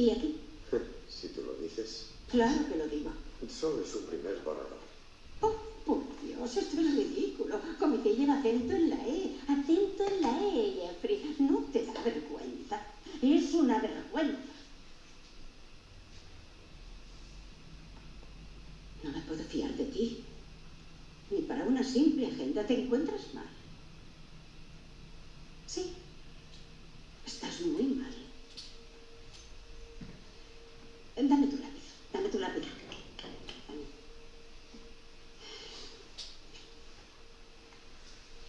¿Y aquí? si tú lo dices. Claro que lo digo. Solo es un primer borrador. Oh, por Dios, esto es ridículo. Comité lleva acento en la E. Acento en la E, Jeffrey. No te da vergüenza. Es una vergüenza. No me puedo fiar de ti. Ni para una simple agenda te encuentras mal. Sí. Estás muy mal. Dame tu lápiz. Dame tu lápiz.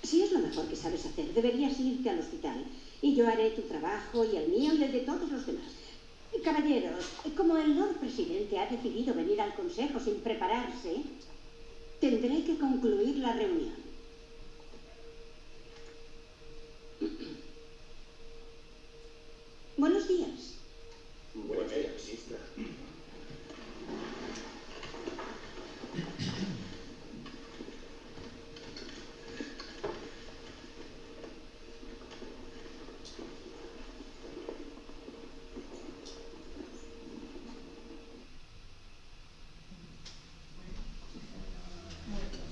Si es lo mejor que sabes hacer, deberías irte al hospital. Y yo haré tu trabajo y el mío y el de todos los demás. Caballeros, como el Lord Presidente ha decidido venir al Consejo sin prepararse, tendré que concluir la reunión. Buenos días. Buenos días, Isla.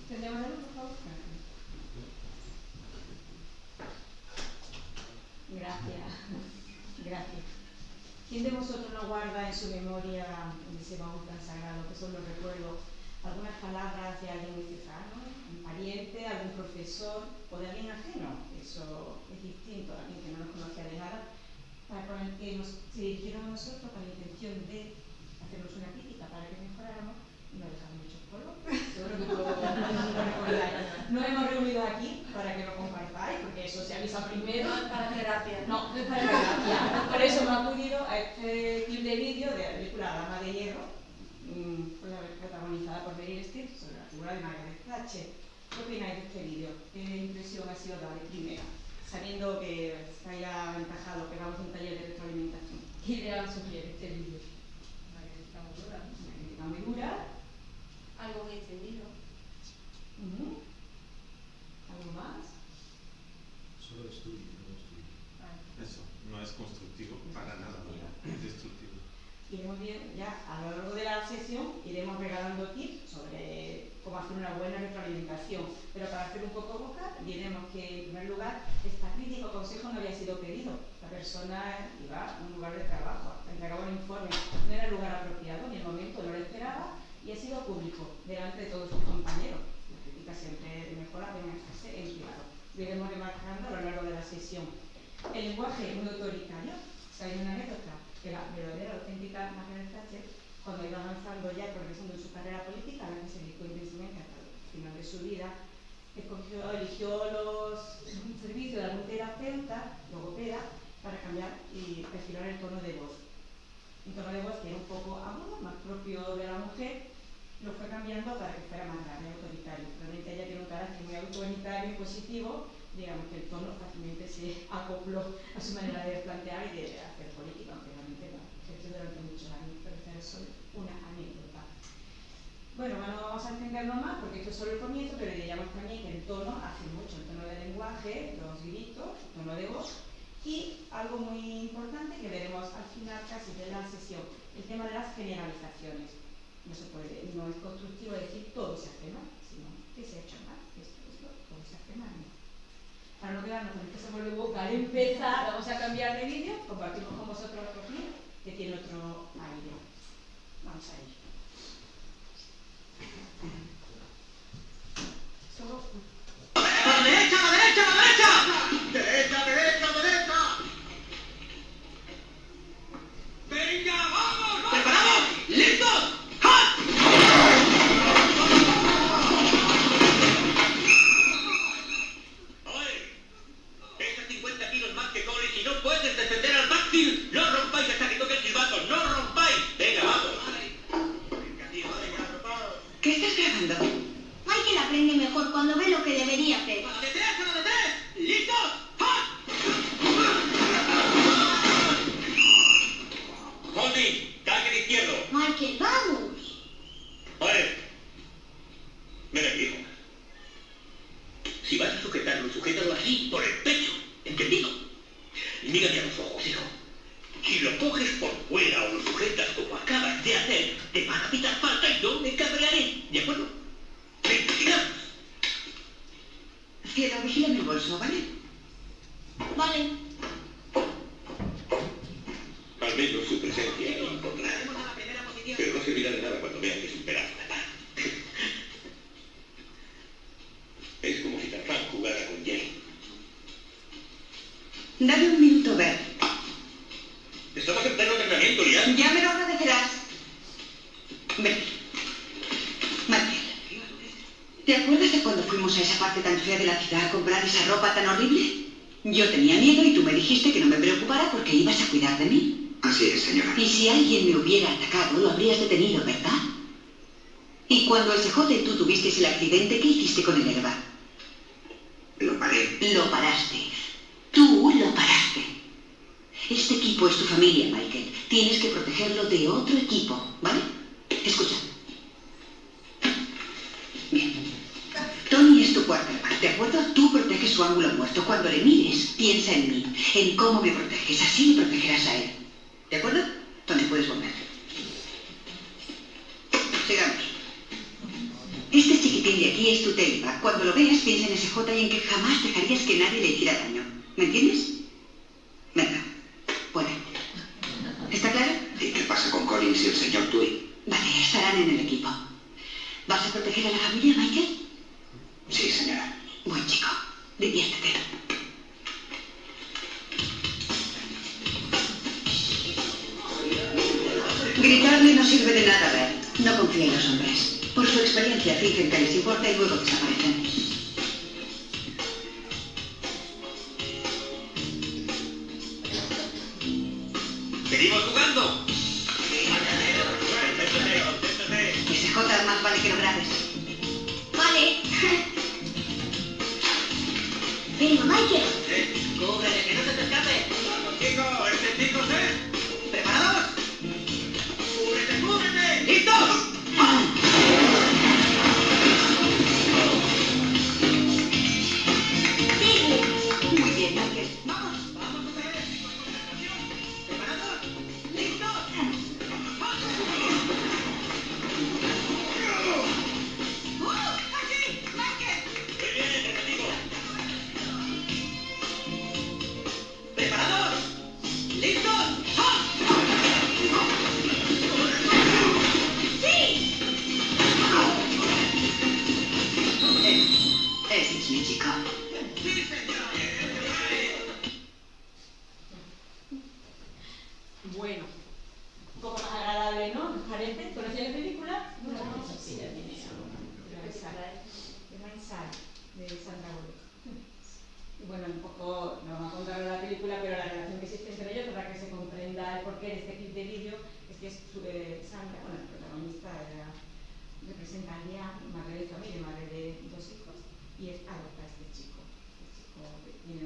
¿Tendríamos algo, por favor? Gracias. Gracias. ¿Quién de vosotros no guarda su memoria, en ese baúl tan sagrado, que son los recuerdos, algunas palabras de alguien muy cercano, un pariente, algún profesor o de alguien ajeno? Eso es distinto a alguien que no nos conocía de nada, para con el que nos se dirigieron a nosotros con la intención de hacernos una crítica para que mejoráramos y nos dejaron muchos polvos. Seguro que todos lo recordáis. Nos hemos reunido aquí para que lo compartáis, porque eso se avisa primero. Para terapia. No, no es para terapia. Por eso me ha acudido a este clip de vídeo de la película Dama de Hierro, mm, protagonizada por Meryl Streep, sobre la figura de Margaret Thatcher. ¿Qué opináis de este vídeo? ¿Qué impresión ha sido dada primera? Sabiendo que se haya encajado que vamos a un taller de retroalimentación. ¿Qué idea os sugiere este vídeo? Una crítica muy dura. Una crítica muy dura. Algo muy extendido. Ujú. ¿Algo más? Solo estudio, no estudio. Eso, no es constructivo para nada, es destructivo. Iremos bien, ya a lo largo de la sesión iremos regalando tips sobre cómo hacer una buena retroalimentación. Pero para hacer un poco boca, diremos que en primer lugar esta crítica o consejo no había sido pedido. La persona iba a un lugar de trabajo, entregaba un informe, no era el lugar apropiado, ni el momento no lo esperaba y ha sido público, delante de todos sus compañeros. La crítica siempre mejora deben hacerse en privado. Lo remarcando a lo largo de la sesión. El lenguaje muy autoritario. ¿Sabéis una anécdota? Que la verdadera, auténtica Margaret Thatcher, cuando iba avanzando ya, progresando en su carrera política, a la que se dedicó intensamente hasta el final de su vida, escogió, eligió los servicios de algún terapeuta, logopeda, para cambiar y perfilar el tono de voz. Un tono de voz que era un poco agudo, más propio de la mujer, lo fue cambiando para que fuera más grave, autoritario. Realmente ella tiene un carácter muy autoritario y positivo, digamos que el tono fácilmente se acopló a su manera de plantear y de hacer política, aunque realmente no ejerció durante muchos años, pero esta es solo una anécdota. Bueno, no vamos a entenderlo más porque esto es solo el comienzo, pero diríamos también que el tono hace mucho, el tono del lenguaje, los gritos, el tono de voz y algo muy importante que veremos al final casi de la sesión, el tema de las generalizaciones. No se puede, no es constructivo decir todo se hace mal, sino que se ha hecho mal, esto, esto, todo se hace mal. No. Quedarnos con sabor de boca al empezar, vamos a cambiar de vídeo, compartimos con vosotros otro clip que tiene otro aire. Vamos a ello. Ropa tan horrible? Yo tenía miedo y tú me dijiste que no me preocupara porque ibas a cuidar de mí. Así es, señora. Y si alguien me hubiera atacado, lo habrías detenido, ¿verdad? Y cuando el CJ y tú tuvisteis el accidente, ¿qué hiciste con el herba?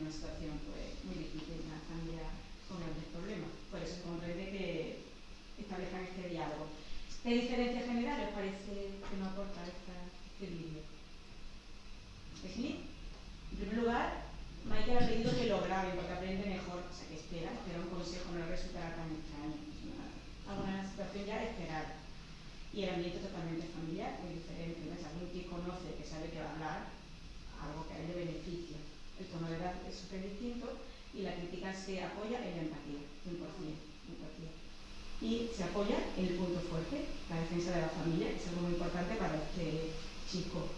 Una situación pues, muy difícil, una familia con grandes problemas. Por eso comprende que establezcan este diálogo. ¿Qué diferencias generales parece que nos aporta esta, este vídeo? En primer lugar, Michael ha pedido que lo graben porque aprende mejor, o sea, que espera, espera un consejo, no le resultará tan extraño. Es una, situación ya esperada. Y el ambiente totalmente familiar, muy diferente. alguien que conoce, que sabe que va a hablar algo que a él le beneficia. El tono de edad es súper distinto y la crítica se apoya en la empatía, 100%. empatía. Y se apoya en el punto fuerte, la defensa de la familia, que es algo muy importante para este chico.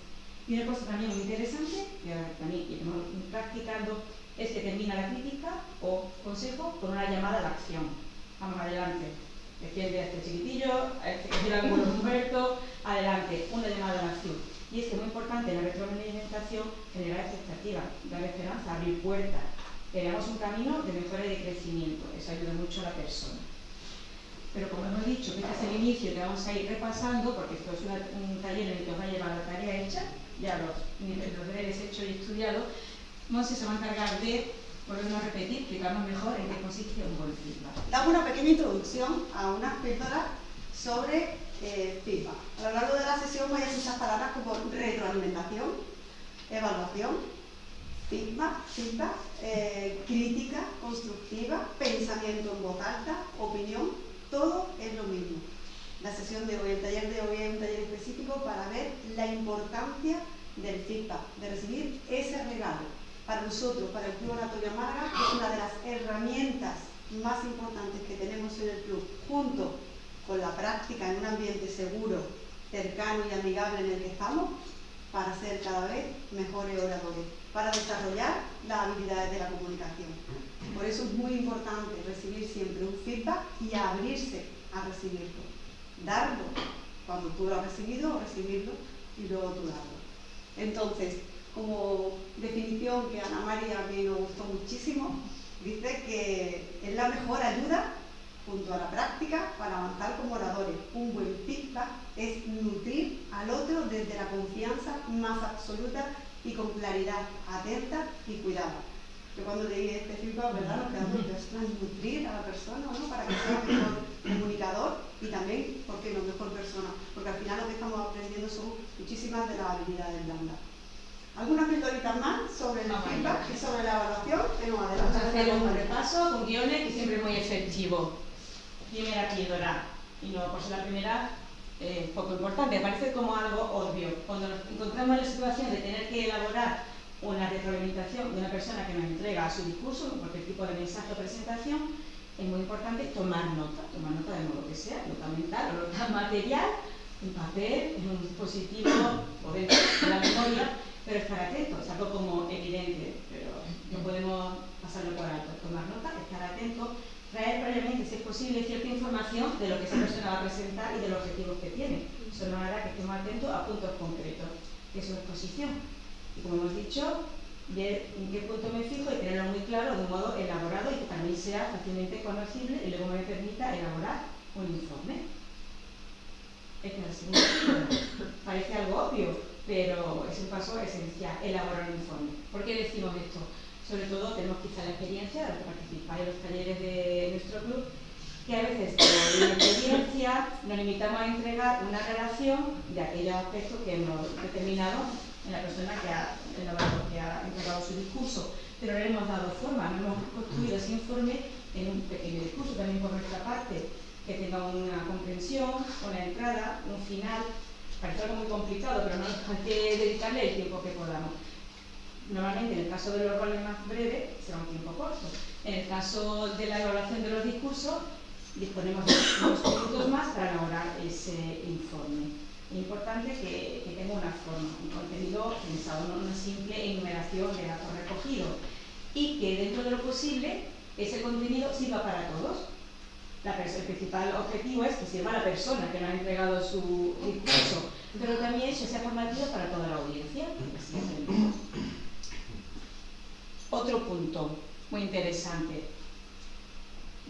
Y una cosa también muy interesante, que también iremos practicando, es que termina la crítica o consejo con una llamada a la acción. Vamos adelante. Defiende a este chiquitillo, a este algunos Humberto, adelante, una llamada a la acción. Y es que es muy importante la retroalimentación generar expectativas, dar esperanza, abrir puertas, que veamos un camino de mejora y de crecimiento. Eso ayuda mucho a la persona. Pero como hemos dicho, que este es el inicio que vamos a ir repasando, porque esto es una- un taller en el que os va a llevar la tarea hecha, ya los, los deberes hechos y estudiados, Monse se va a encargar de volvernos a repetir, explicarnos mejor en qué consiste un feedback. Damos una pequeña introducción a unas píldoras sobre eh. A lo largo de la sesión voy a palabras como retroalimentación, evaluación, feedback, feedback eh, crítica constructiva, pensamiento en voz alta, opinión, todo es lo mismo. La sesión de hoy, el taller de hoy es un taller específico para ver la importancia del feedback, de recibir ese regalo, para nosotros, para el Club Oratoria Málaga, es una de las herramientas más importantes que tenemos en el club, junto con la práctica en un ambiente seguro, cercano y amigable en el que estamos, para ser cada vez mejores oradores, para desarrollar las habilidades de la comunicación. Por eso es muy importante recibir siempre un feedback y abrirse a recibirlo. Darlo cuando tú lo has recibido, recibirlo y luego tú darlo. Entonces, como definición que Ana María a mí me gustó muchísimo, dice que es la mejor ayuda junto a la práctica para avanzar como oradores. Un buen feedback es nutrir al otro desde la confianza más absoluta y con claridad, atenta y cuidado. Yo cuando leí este feedback, ¿verdad? Nos quedamos pensando nutrir a la persona, ¿no? Para que sea mejor comunicador y también, ¿por qué no? Mejor persona. Porque al final lo que estamos aprendiendo son muchísimas de las habilidades blandas. Algunas pildoritas más sobre el feedback y sobre la evaluación. Vamos a hacer un repaso con guiones que siempre es muy efectivo. Primera píldora, y no por ser la primera, eh, poco importante, parece como algo obvio. Cuando nos encontramos en la situación de tener que elaborar una retroalimentación de una persona que nos entrega su discurso, cualquier tipo de mensaje o presentación, es muy importante tomar nota, tomar nota de modo que sea, nota mental o nota material, en papel, en un dispositivo o dentro de la memoria, pero estar atento, es algo como evidente, pero no podemos pasarlo por alto. Tomar nota, estar atento, traer previamente, si es posible, cierta información de lo que esa persona va a presentar y de los objetivos que tiene. Eso nos hará que estemos atentos a puntos concretos de su exposición. Y como hemos dicho, ver en qué punto me fijo y tenerlo muy claro de un modo elaborado y que también sea fácilmente conocible y luego me permita elaborar un informe. Esta es la segunda Parece algo obvio, pero es un paso esencial, elaborar un informe. ¿Por qué decimos esto? Sobre todo tenemos quizá la experiencia de los que participáis en los talleres de nuestro club, que a veces por la experiencia nos limitamos a entregar una relación de aquellos aspectos que hemos determinado en la persona que ha, que ha entregado su discurso, pero le hemos dado forma, no hemos construido ese informe en un pequeño discurso también por nuestra parte, que tenga una comprensión, una entrada, un final, parece algo muy complicado, pero no hay que dedicarle el tiempo que podamos. Normalmente en el caso de los roles más breves será un tiempo corto. En el caso de la evaluación de los discursos disponemos de unos minutos más para elaborar ese informe. Es importante que, tenga una forma, un contenido pensado, no una simple enumeración de datos recogidos y que dentro de lo posible ese contenido sirva para todos. La el principal objetivo es que sirva a la persona que nos ha entregado su discurso, pero también que sea formativo para toda la audiencia. Otro punto muy interesante.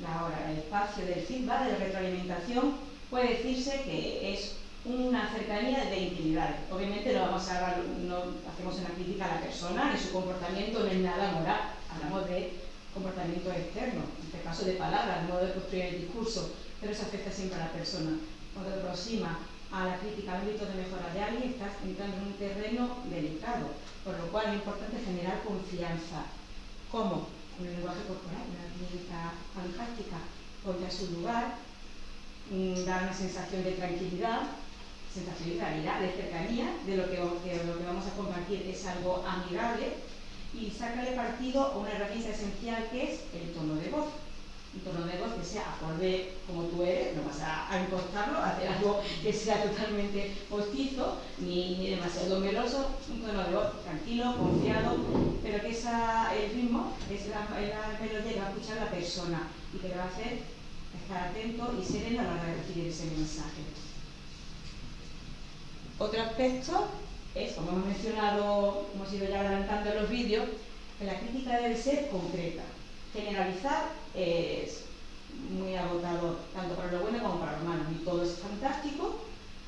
Ahora, el espacio del feedback, de la retroalimentación, puede decirse que es una cercanía de intimidad. Obviamente no, vamos a, no hacemos una crítica a la persona, ni su comportamiento no es nada moral, hablamos de comportamiento externo, en este caso de palabras, modo de construir el discurso, pero eso afecta siempre a la persona. Cuando te aproxima a la crítica al ámbito de mejora de alguien, estás entrando en un terreno delicado, por lo cual es importante generar confianza. Con el lenguaje corporal, una crítica fantástica, ponte a su lugar, mm, da una sensación de tranquilidad, sensación de realidad, de cercanía, de lo que, lo que vamos a compartir es algo amigable y sácale partido a una herramienta esencial que es el tono de voz. De voz que sea acorde como tú eres, no vas a, a a hacer algo que sea totalmente postizo ni, ni, demasiado meloso, un tono de voz tranquilo, confiado, pero que esa, el ritmo es la, la melodía que va a escuchar la persona y que le va a hacer estar atento y sereno a la hora de recibir ese mensaje. Otro aspecto es, como hemos mencionado, hemos ido ya adelantando en los vídeos, que la crítica debe ser concreta. Generalizar es muy agotador, tanto para lo bueno como para lo malo. Ni todo es fantástico,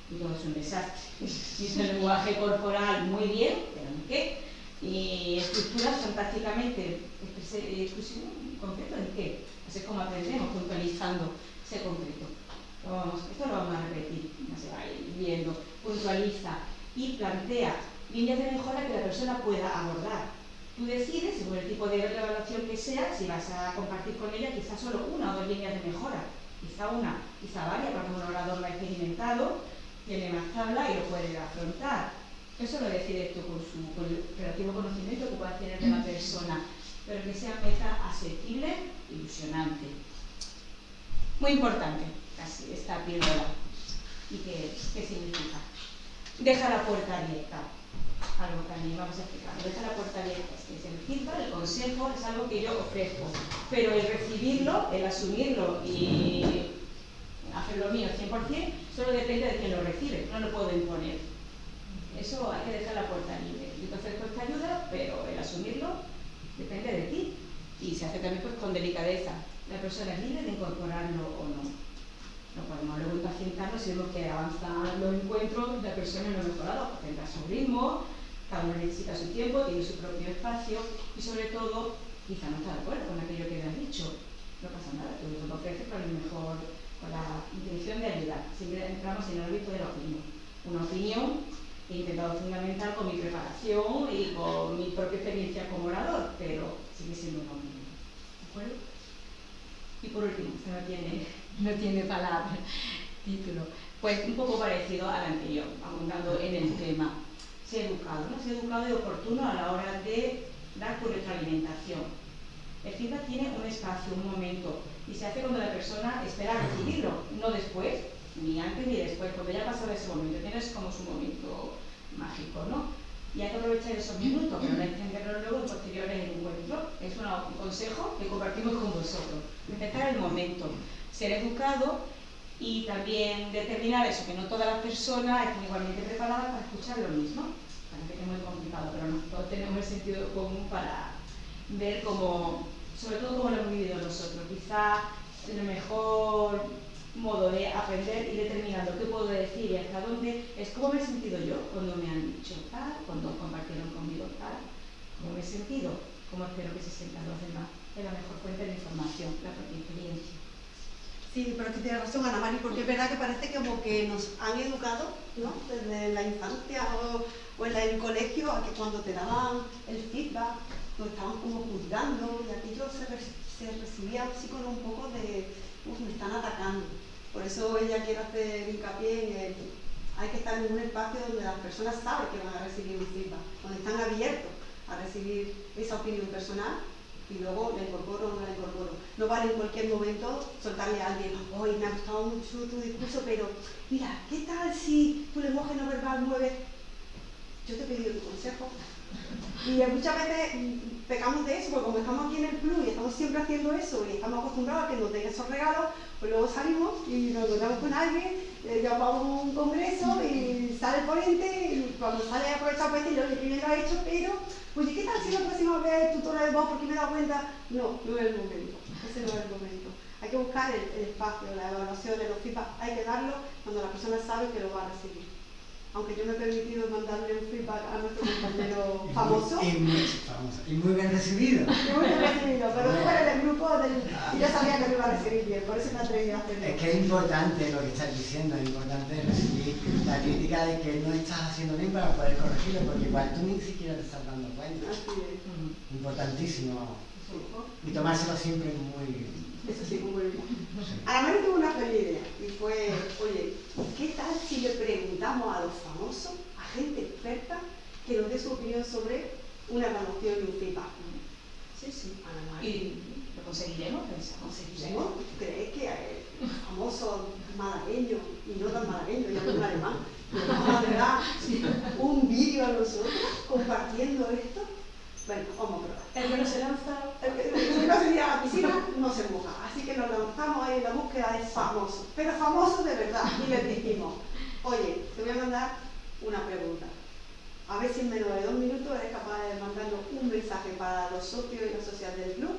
ni todo es un desastre. Dice el lenguaje corporal muy bien, pero ¿en qué? Y estructuras fantásticamente exclusivo, concreto en qué. Así es como aprendemos, puntualizando ese concreto. Vamos, esto lo vamos a repetir, ya se va a ir viendo puntualiza y plantea líneas de mejora que la persona pueda abordar. Tú decides, según el tipo de evaluación que sea, si vas a compartir con ella quizás solo una o dos líneas de mejora. Quizá una, quizá varias, porque un orador lo ha experimentado, tiene más tabla y lo puede afrontar. Eso lo decides tú con, su, con el relativo conocimiento que puedas tener de la persona, pero que sea meta asequible, ilusionante. Muy importante, casi, esta píldora. ¿Y qué, qué significa? Deja la puerta abierta. Algo también vamos a explicar. Deja la puerta abierta. Es el feedback, el consejo, es algo que yo ofrezco. Pero el recibirlo, el asumirlo y hacer lo mío 100%, solo depende de quien lo recibe. No lo puedo imponer. Eso hay que dejar la puerta libre. Yo te ofrezco esta ayuda, pero el asumirlo depende de ti. Y se hace también pues, con delicadeza. La persona es libre de incorporarlo o no. No podemos luego impacientarnos si vemos que avanzan los encuentros, la persona no ha mejorado, tendrá su ritmo, cada uno necesita su tiempo, tiene su propio espacio y sobre todo, quizá no está de acuerdo con aquello que le has dicho. No pasa nada, tú lo ofreces con el mejor, con la intención de ayudar. Siempre entramos en el ámbito de la opinión. Una opinión he intentado fundamental con mi preparación y con mi propia experiencia como orador, pero sigue siendo una opinión. ¿De acuerdo? Y por último, no tiene, no tiene palabra, título, pues un poco parecido al anterior, abundando en el tema. Ser educado, ¿no? Ser educado y oportuno a la hora de dar tu retroalimentación. El feedback tiene un espacio, un momento, y se hace cuando la persona espera recibirlo, no después, ni antes ni después, cuando ya ha pasado ese momento, tienes como su momento mágico, ¿no? Y hay que aprovechar esos minutos, que entenderlo luego en posteriores encuentros. Es un consejo que compartimos con vosotros. Respetar el momento, ser educado y también determinar eso, que no todas las personas están igualmente preparadas para escuchar lo mismo. Parece que es muy complicado, pero no, todos tenemos el sentido común para ver cómo, sobre todo cómo lo hemos vivido nosotros. Quizá lo mejor modo de aprender y determinando qué puedo decir y hasta dónde es cómo me he sentido yo cuando me han dicho tal, cuando compartieron conmigo tal, cómo me he sentido, cómo espero que se sientan los demás. Es la mejor fuente de información, la propia experiencia. Sí, pero que tiene razón Ana Mari, porque es verdad que parece como que nos han educado, ¿no? Desde la infancia o, o en el colegio, a que cuando te daban el feedback, nos estaban como juzgando y aquello se, se recibía así con un poco de, uff, me están atacando. Por eso ella quiere hacer hincapié en el, hay que estar en un espacio donde las personas saben que van a recibir un feedback, donde están abiertos a recibir esa opinión personal y luego la incorporo o no la incorporo. No vale en cualquier momento soltarle a alguien, hoy me ha gustado mucho tu discurso, pero mira, ¿qué tal si tu lenguaje no verbal mueve? Yo te he pedido tu consejo, y muchas veces pecamos de eso, porque como estamos aquí en el club y estamos siempre haciendo eso y estamos acostumbrados a que nos den esos regalos, pues luego salimos y nos encontramos con alguien, eh, ya vamos a un congreso y sale el ponente y cuando sale aprovechar para decirle, oye, primero ha hecho, pero, oye, ¿qué tal si la próxima vez el tutor de voz porque me he dado cuenta? No, no es el momento, ese no es el momento. Hay que buscar el, el espacio, la evaluación, los feedback, hay que darlo cuando la persona sabe que lo va a recibir aunque yo me he permitido mandarle un feedback a nuestro compañero famoso. Y muy, famoso, y muy bien recibido. Y muy bien recibido, pero tú eres del grupo del, y yo sabía que lo iba a recibir bien, por eso me atreví a hacerlo. Es que es importante lo que estás diciendo, es importante recibir la crítica de que no estás haciendo bien para poder corregirlo, porque igual tú ni siquiera te estás dando cuenta. Así es. Importantísimo. Y tomárselo siempre muy eso sí, muy bien. Además, tuvo una feliz idea y fue, oye, ¿qué tal si le preguntamos a los famosos, a gente experta, que nos dé su opinión sobre una evaluación y un feedback? Sí, sí. ¿Y lo conseguiremos? ¿Conseguiremos? ¿Tú crees que el famoso malagueño, y no tan malagueño, ya un alemán, nos vamos a dar un vídeo a nosotros compartiendo esto? Bueno, vamos a probar. El que no se lanza, el que, no se tira a la piscina no se moja. Así que nos lanzamos ahí en la búsqueda de famosos, pero famosos de verdad. Y les dijimos, oye, te voy a mandar una pregunta. A ver si en menos de dos minutos eres capaz de mandarnos un mensaje para los socios y las socias del club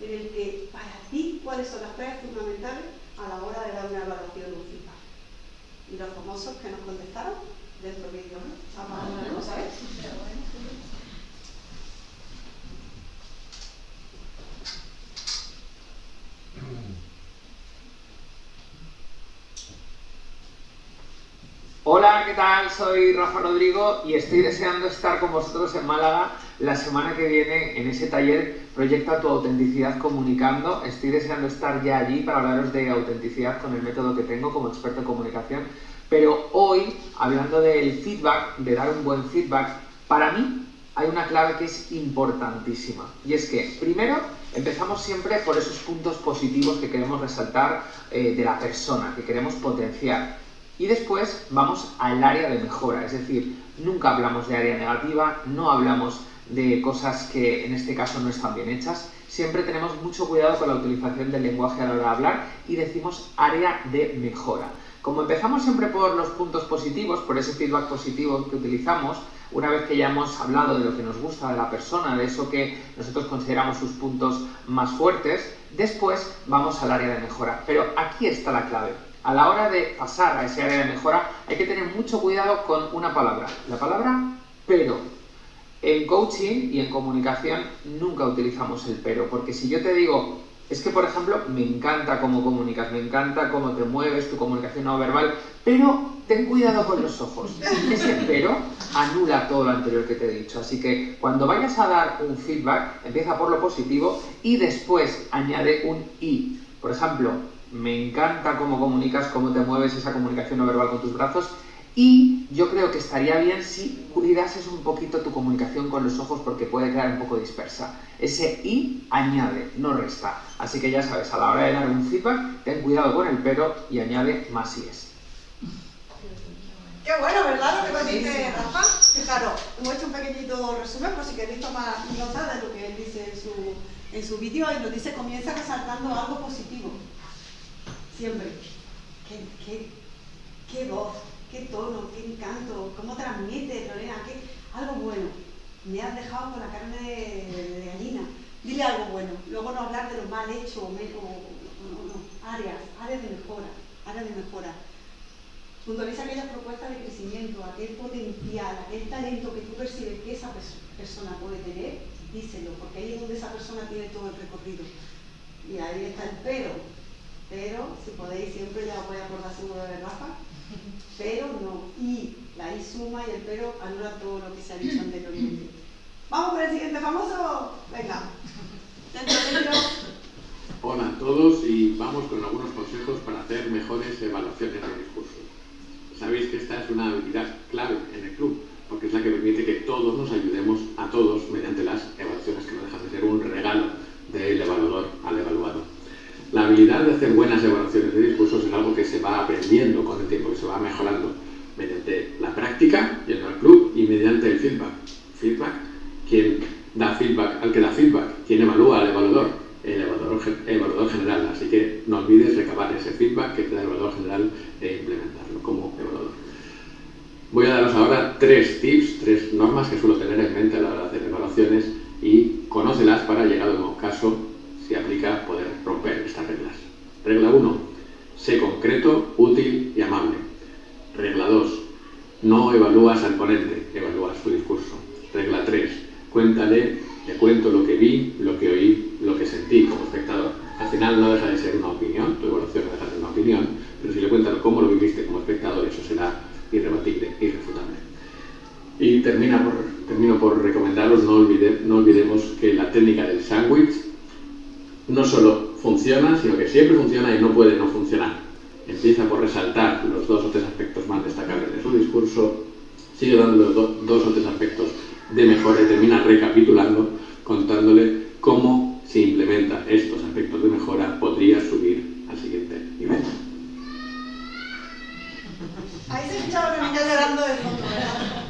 en el que, para ti, cuáles son las claves fundamentales a la hora de dar una evaluación de un feedback. Y los famosos que nos contestaron, dentro ¿no? Vamos a cosa, ¿sabes? Hola, ¿qué tal? Soy Rafa Rodrigo y estoy deseando estar con vosotros en Málaga la semana que viene en ese taller Proyecta tu autenticidad comunicando. Estoy deseando estar ya allí para hablaros de autenticidad con el método que tengo como experto en comunicación Pero hoy, hablando del feedback, de dar un buen feedback, para mí hay una clave que es importantísima. Y es que, primero, empezamos siempre por esos puntos positivos que queremos resaltar eh, de la persona, que queremos potenciar. Y después vamos al área de mejora, es decir, nunca hablamos de área negativa, no hablamos de cosas que en este caso no están bien hechas. Siempre tenemos mucho cuidado con la utilización del lenguaje a la hora de hablar y decimos área de mejora. Como empezamos siempre por los puntos positivos, por ese feedback positivo que utilizamos, una vez que ya hemos hablado de lo que nos gusta de la persona, de eso que nosotros consideramos sus puntos más fuertes, después vamos al área de mejora. Pero aquí está la clave a la hora de pasar a ese área de mejora hay que tener mucho cuidado con una palabra, la palabra pero. En coaching y en comunicación nunca utilizamos el pero, porque si yo te digo, es que por ejemplo me encanta cómo comunicas, me encanta cómo te mueves, tu comunicación no verbal, pero ten cuidado con los ojos. Ese pero anula todo lo anterior que te he dicho. Así que cuando vayas a dar un feedback, empieza por lo positivo y después añade un y. Por ejemplo, me encanta cómo comunicas, cómo te mueves esa comunicación no verbal con tus brazos y yo creo que estaría bien si cuidases un poquito tu comunicación con los ojos porque puede quedar un poco dispersa. Ese y añade, no resta. Así que ya sabes, a la hora de dar un feedback, ten cuidado con el pero y añade más es. Qué bueno, ¿verdad? Lo que nos dice Rafa. Fijaros, hemos hecho un pequeñito resumen por si queréis tomar nota de lo que él dice en su, en su vídeo y nos dice comienza resaltando algo positivo siempre. ¿Qué, qué, qué voz, qué tono, qué encanto, cómo transmite, Lorena, qué, algo bueno. Me has dejado con la carne de, gallina. Dile algo bueno. Luego no hablar de lo mal hecho o, no, no, áreas, áreas de mejora, áreas de mejora. Puntualiza aquellas propuestas de crecimiento, aquel potencial, aquel talento que tú percibes que esa persona puede tener, díselo, porque ahí es donde esa persona tiene todo el recorrido. Y ahí está el pero, pero si podéis siempre ya voy a acordar seguro de Rafa, pero no, y la I suma y el pero anula todo lo que se ha dicho anteriormente. Vamos con el siguiente famoso, venga. Hola a todos y vamos con algunos consejos para hacer mejores evaluaciones de discurso. Sabéis que esta es una habilidad clave en el club, porque es la que permite que todos nos ayudemos a todos mediante las evaluaciones que no dejan de ser un regalo del evaluador al evaluado. La habilidad de hacer buenas evaluaciones de discursos es algo que se va aprendiendo con el tiempo, que se va mejorando mediante la práctica, yendo al club, y mediante el feedback. Feedback, quien da feedback al que da feedback, quien evalúa al evaluador, el evaluador, general. Así que no olvides recabar ese feedback que te da el evaluador general e implementarlo como evaluador. Voy a daros ahora tres tips, tres normas que suelo tener en mente a la hora de hacer evaluaciones y conócelas para, llegado el caso, si aplica poder romper estas reglas. Regla 1. Sé concreto, útil y amable. Regla 2. No evalúas al ponente, evalúas su discurso. Regla 3. Cuéntale, le cuento lo que vi, lo que oí, lo que sentí como espectador. Al final no deja de ser una opinión, tu evaluación no deja de ser una opinión, pero si le cuentas cómo lo viviste como espectador, eso será irrebatible, irrefutable. Y termina termino por recomendaros, no, no olvidemos que la técnica del sándwich no solo funciona, sino que siempre funciona y no puede no funcionar. Empieza por resaltar los dos o tres aspectos más destacables de su discurso, sigue dándole dos o tres aspectos de mejora y termina recapitulando, contándole cómo si implementa estos aspectos de mejora podría subir al siguiente nivel. Ahí se escuchaba que me está llorando de ¿verdad?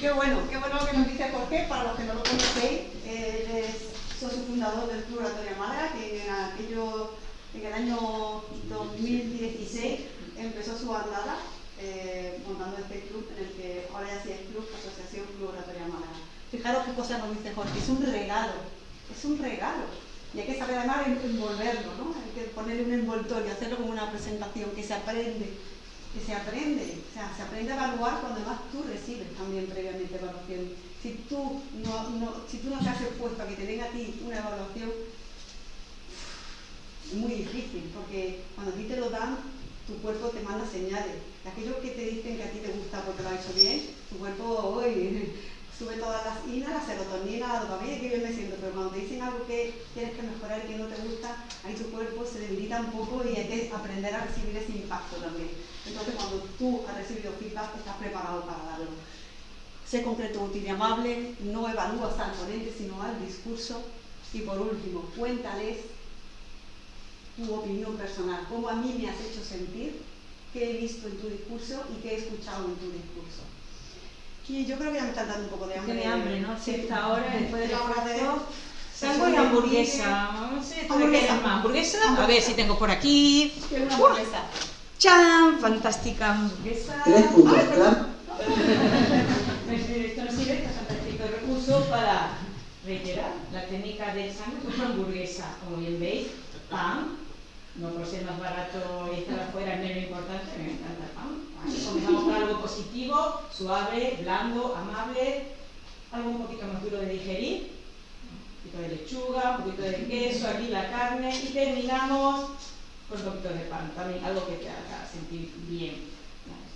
Qué bueno, qué bueno que nos dice Jorge, para los que no lo conocéis, fundador del Club Oratoria Málaga, que en, aquello, en el año 2016 empezó su andada eh, montando este club en el que ahora ya sí es Club Asociación Club Oratoria Málaga. Fijaros qué cosa nos dice Jorge, es un regalo, es un regalo. Y hay que saber además envolverlo, ¿no? Hay que ponerle un envoltorio, hacerlo como una presentación, que se aprende, que se aprende, o sea, se aprende a evaluar cuando además tú recibes también previamente evaluación si tú no, no, si tú no expuesto a que te den a ti una evaluación, es muy difícil, porque cuando a ti te lo dan, tu cuerpo te manda señales. Aquellos que te dicen que a ti te gusta porque lo has hecho bien, tu cuerpo hoy sube todas las inas, la serotonina, la dopamina, que bien me siento, pero cuando te dicen algo que tienes que mejorar y que no te gusta, ahí tu cuerpo se debilita un poco y hay que aprender a recibir ese impacto también. Entonces cuando tú has recibido feedback, estás preparado para darlo. Sé concreto, útil y amable, no evalúas al ponente, sino al discurso. Y por último, cuéntales tu opinión personal, cómo a mí me has hecho sentir, qué he visto en tu discurso y qué he escuchado en tu discurso. Y yo creo que ya me están dando un poco de hambre. Tiene hambre, ¿no? Sí, esta hora, después del La hora de- Salgo sube hamburguesa. el- No sé, ¿tú qué Hamburguesa. más? ¿Hamburguesa? A ver si tengo por aquí. Quiero una hamburguesa. ¡Chan! Fantástica hamburguesa. Tres puntos clave. Esto nos sirve, este fantástico recurso para reiterar la técnica del sándwich con hamburguesa. Como bien veis, pan, no por ser más barato y estar afuera es menos importante, me encanta el pan. Así comenzamos con algo positivo, suave, blando, amable, algo un poquito más duro de digerir, un poquito de lechuga, un poquito de queso, aquí la carne y terminamos con un poquito de pan, también algo que te haga sentir bien.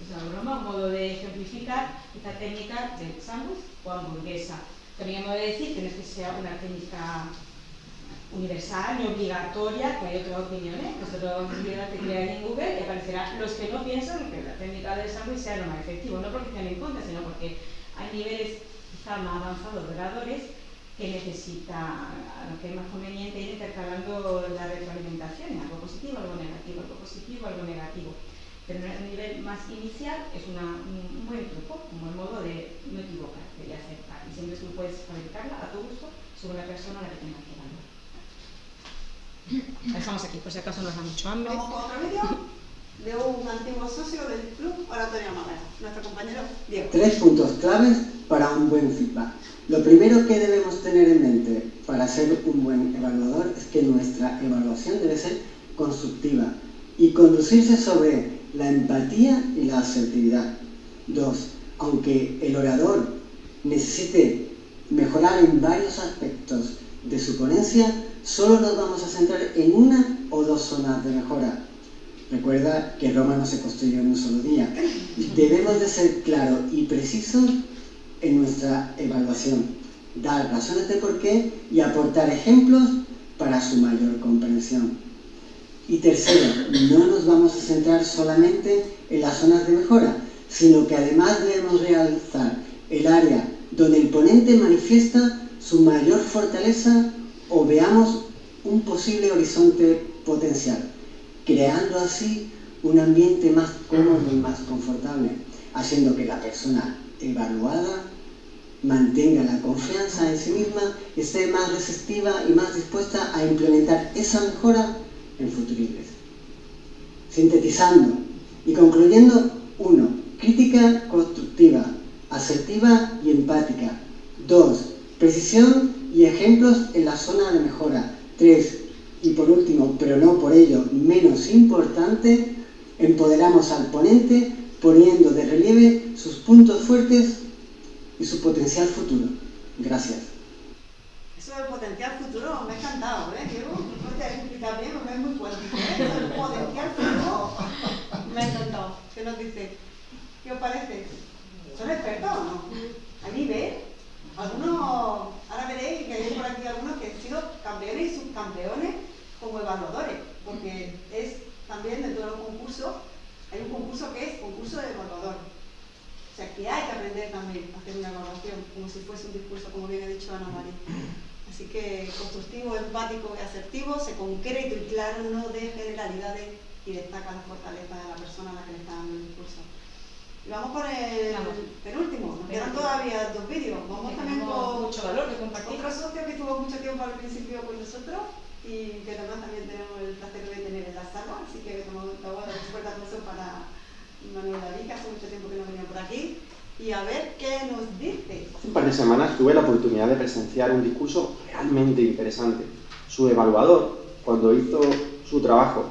Es una broma, un modo de ejemplificar esta técnica del sándwich o hamburguesa. También hemos de decir que no es que sea una técnica universal ni obligatoria, que hay otras opiniones. Nosotros vamos a teclear en Google y aparecerá los que no piensan que la técnica del sándwich sea lo más efectivo, no porque estén en contra, sino porque hay niveles quizá más avanzados de oradores que necesita, a lo que es más conveniente ir intercalando la retroalimentación, algo positivo, algo negativo, algo positivo, algo negativo. Pero en un nivel más inicial es una- un buen truco, un buen modo de no equivocarte, de acertar. Y siempre tú puedes fabricarla a tu gusto sobre la persona a la que tengas que evaluar. La dejamos aquí, por si acaso nos da mucho hambre. Vamos con otro vídeo de un antiguo socio del Club Oratoria Málaga, nuestro compañero Diego. Tres puntos claves para un buen feedback. Lo primero que debemos tener en mente para ser un buen evaluador es que nuestra evaluación debe ser constructiva y conducirse sobre la empatía y la asertividad. Dos, aunque el orador necesite mejorar en varios aspectos de su ponencia, solo nos vamos a centrar en una o dos zonas de mejora. Recuerda que Roma no se construyó en un solo día. Debemos de ser claros y precisos en nuestra evaluación, dar razones de por qué y aportar ejemplos para su mayor comprensión. Y tercero, no nos vamos a centrar solamente en las zonas de mejora, sino que además debemos realzar el área donde el ponente manifiesta su mayor fortaleza o veamos un posible horizonte potencial, creando así un ambiente más cómodo y más confortable, haciendo que la persona evaluada mantenga la confianza en sí misma, esté más receptiva y más dispuesta a implementar esa mejora en futuribles. Sintetizando y concluyendo, uno, Crítica constructiva, asertiva y empática. 2. Precisión y ejemplos en la zona de mejora. 3. Y por último, pero no por ello menos importante, empoderamos al ponente poniendo de relieve sus puntos fuertes y su potencial futuro. Gracias. Eso del potencial futuro me ha encantado, ¿eh? No te has explicado bien, porque es muy. ¿eh? Me ha encantado. ¿Qué nos dice? ¿Qué os parece? ¿Son expertos o no? A nivel. Algunos, ahora veréis que hay por aquí algunos que han sido campeones y subcampeones como evaluadores, porque es también dentro de los concursos, hay un concurso que es concurso de evaluador. O sea, que hay que aprender también a hacer una evaluación, como si fuese un discurso, como bien ha dicho Ana María. Así que constructivo, empático y asertivo, se concreto y claro, no de generalidades y destaca la fortaleza de la persona a la que le está dando el discurso. Y vamos por el penúltimo, nos quedan todavía dos vídeos. Vamos también con mucho valor otro socio que tuvo mucho tiempo al principio con nosotros y que además también tenemos el placer de tener en la sala, así que dar un fuerte aplauso para Manuel David, que hace mucho tiempo que no venía por aquí, y a ver qué nos dice. Hace un par de semanas tuve la oportunidad de presenciar un discurso realmente interesante. Su evaluador, cuando hizo su trabajo,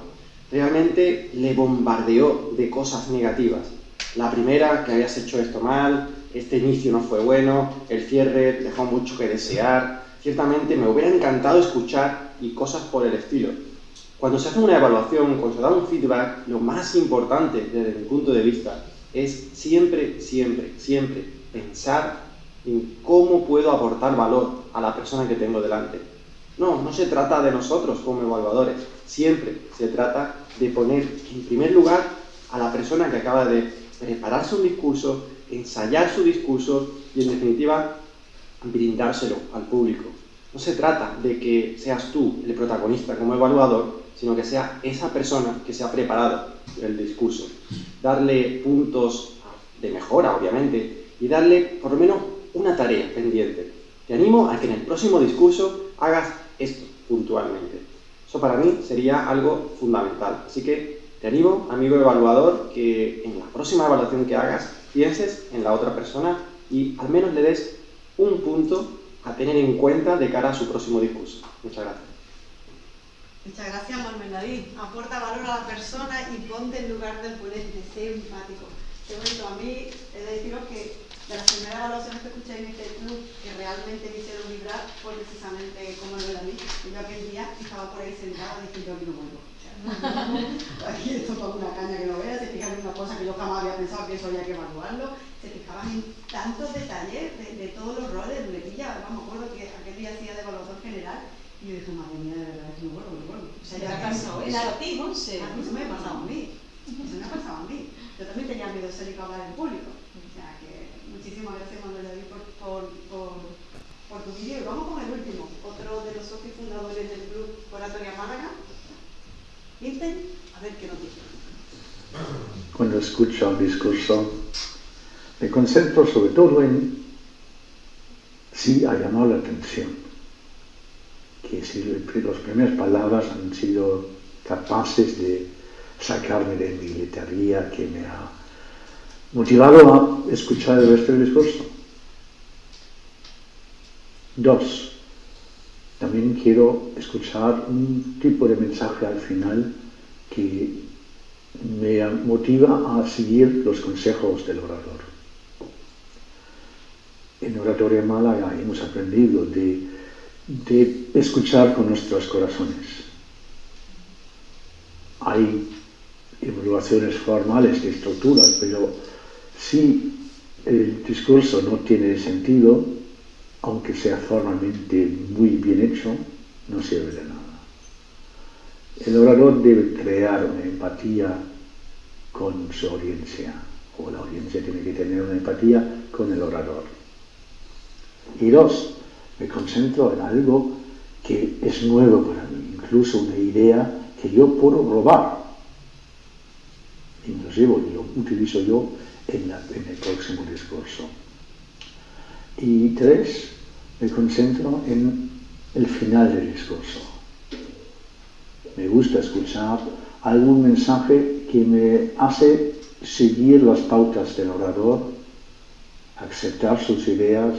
realmente le bombardeó de cosas negativas. La primera, que habías hecho esto mal, este inicio no fue bueno, el cierre dejó mucho que desear. Ciertamente me hubiera encantado escuchar y cosas por el estilo. Cuando se hace una evaluación, cuando se da un feedback, lo más importante desde mi punto de vista es siempre, siempre, siempre pensar en cómo puedo aportar valor a la persona que tengo delante. No, no se trata de nosotros como evaluadores, siempre se trata de poner en primer lugar a la persona que acaba de prepararse un discurso, ensayar su discurso y en definitiva brindárselo al público. No se trata de que seas tú el protagonista como evaluador, sino que sea esa persona que se ha preparado el discurso. Darle puntos de mejora, obviamente, y darle por lo menos una tarea pendiente. Te animo a que en el próximo discurso hagas esto puntualmente. Eso para mí sería algo fundamental. Así que te animo, amigo evaluador, que en la próxima evaluación que hagas pienses en la otra persona y al menos le des un punto a tener en cuenta de cara a su próximo discurso. Muchas gracias. Muchas gracias, Manuel David. Aporta valor a la persona y ponte en lugar del ponente. Sé empático. Qué bonito. A mí he de deciros que de las primeras evaluaciones que escuché en este club que realmente me hicieron vibrar fue precisamente como lo y yo aquel día estaba por ahí sentada diciendo que no vuelvo. aquí esto con una caña que no veas, se fijan en una cosa que yo jamás había pensado que eso había que evaluarlo, se fijaban en tantos detalles de, todos los roles, de muletilla, vamos, me acuerdo que aquel día hacía de evaluador general y yo dije, madre mía, de verdad, que no ha pasado eso a ti, Monse? A mí se me ha pasado a mí, eso me ha pasado a mí. Yo también tenía miedo de salir a hablar en público. O sea, que muchísimas gracias Manuel David por, por, por, por tu vídeo. Y vamos con el último, otro de los socios fundadores del Club Oratoria Málaga. Vincent, a ver qué nos dice. Cuando escucho un discurso, me concentro sobre todo en si ha llamado la atención, que si las primeras palabras han sido capaces de sacarme de mi letargía que me ha motivado a escuchar el resto del discurso. Dos, también quiero escuchar un tipo de mensaje al final que me motiva a seguir los consejos del orador. En Oratoria Málaga hemos aprendido de, de escuchar con nuestros corazones. Hay evaluaciones formales de estructuras, pero si el discurso no tiene sentido, aunque sea formalmente muy bien hecho, no sirve de nada. El orador debe crear una empatía con su audiencia, o la audiencia tiene que tener una empatía con el orador. Y dos, me concentro en algo que es nuevo para mí, incluso una idea que yo puedo robar inclusive lo utilizo yo en, en, el próximo discurso. Y tres, me concentro en el final del discurso. Me gusta escuchar algún mensaje que me hace seguir las pautas del orador, aceptar sus ideas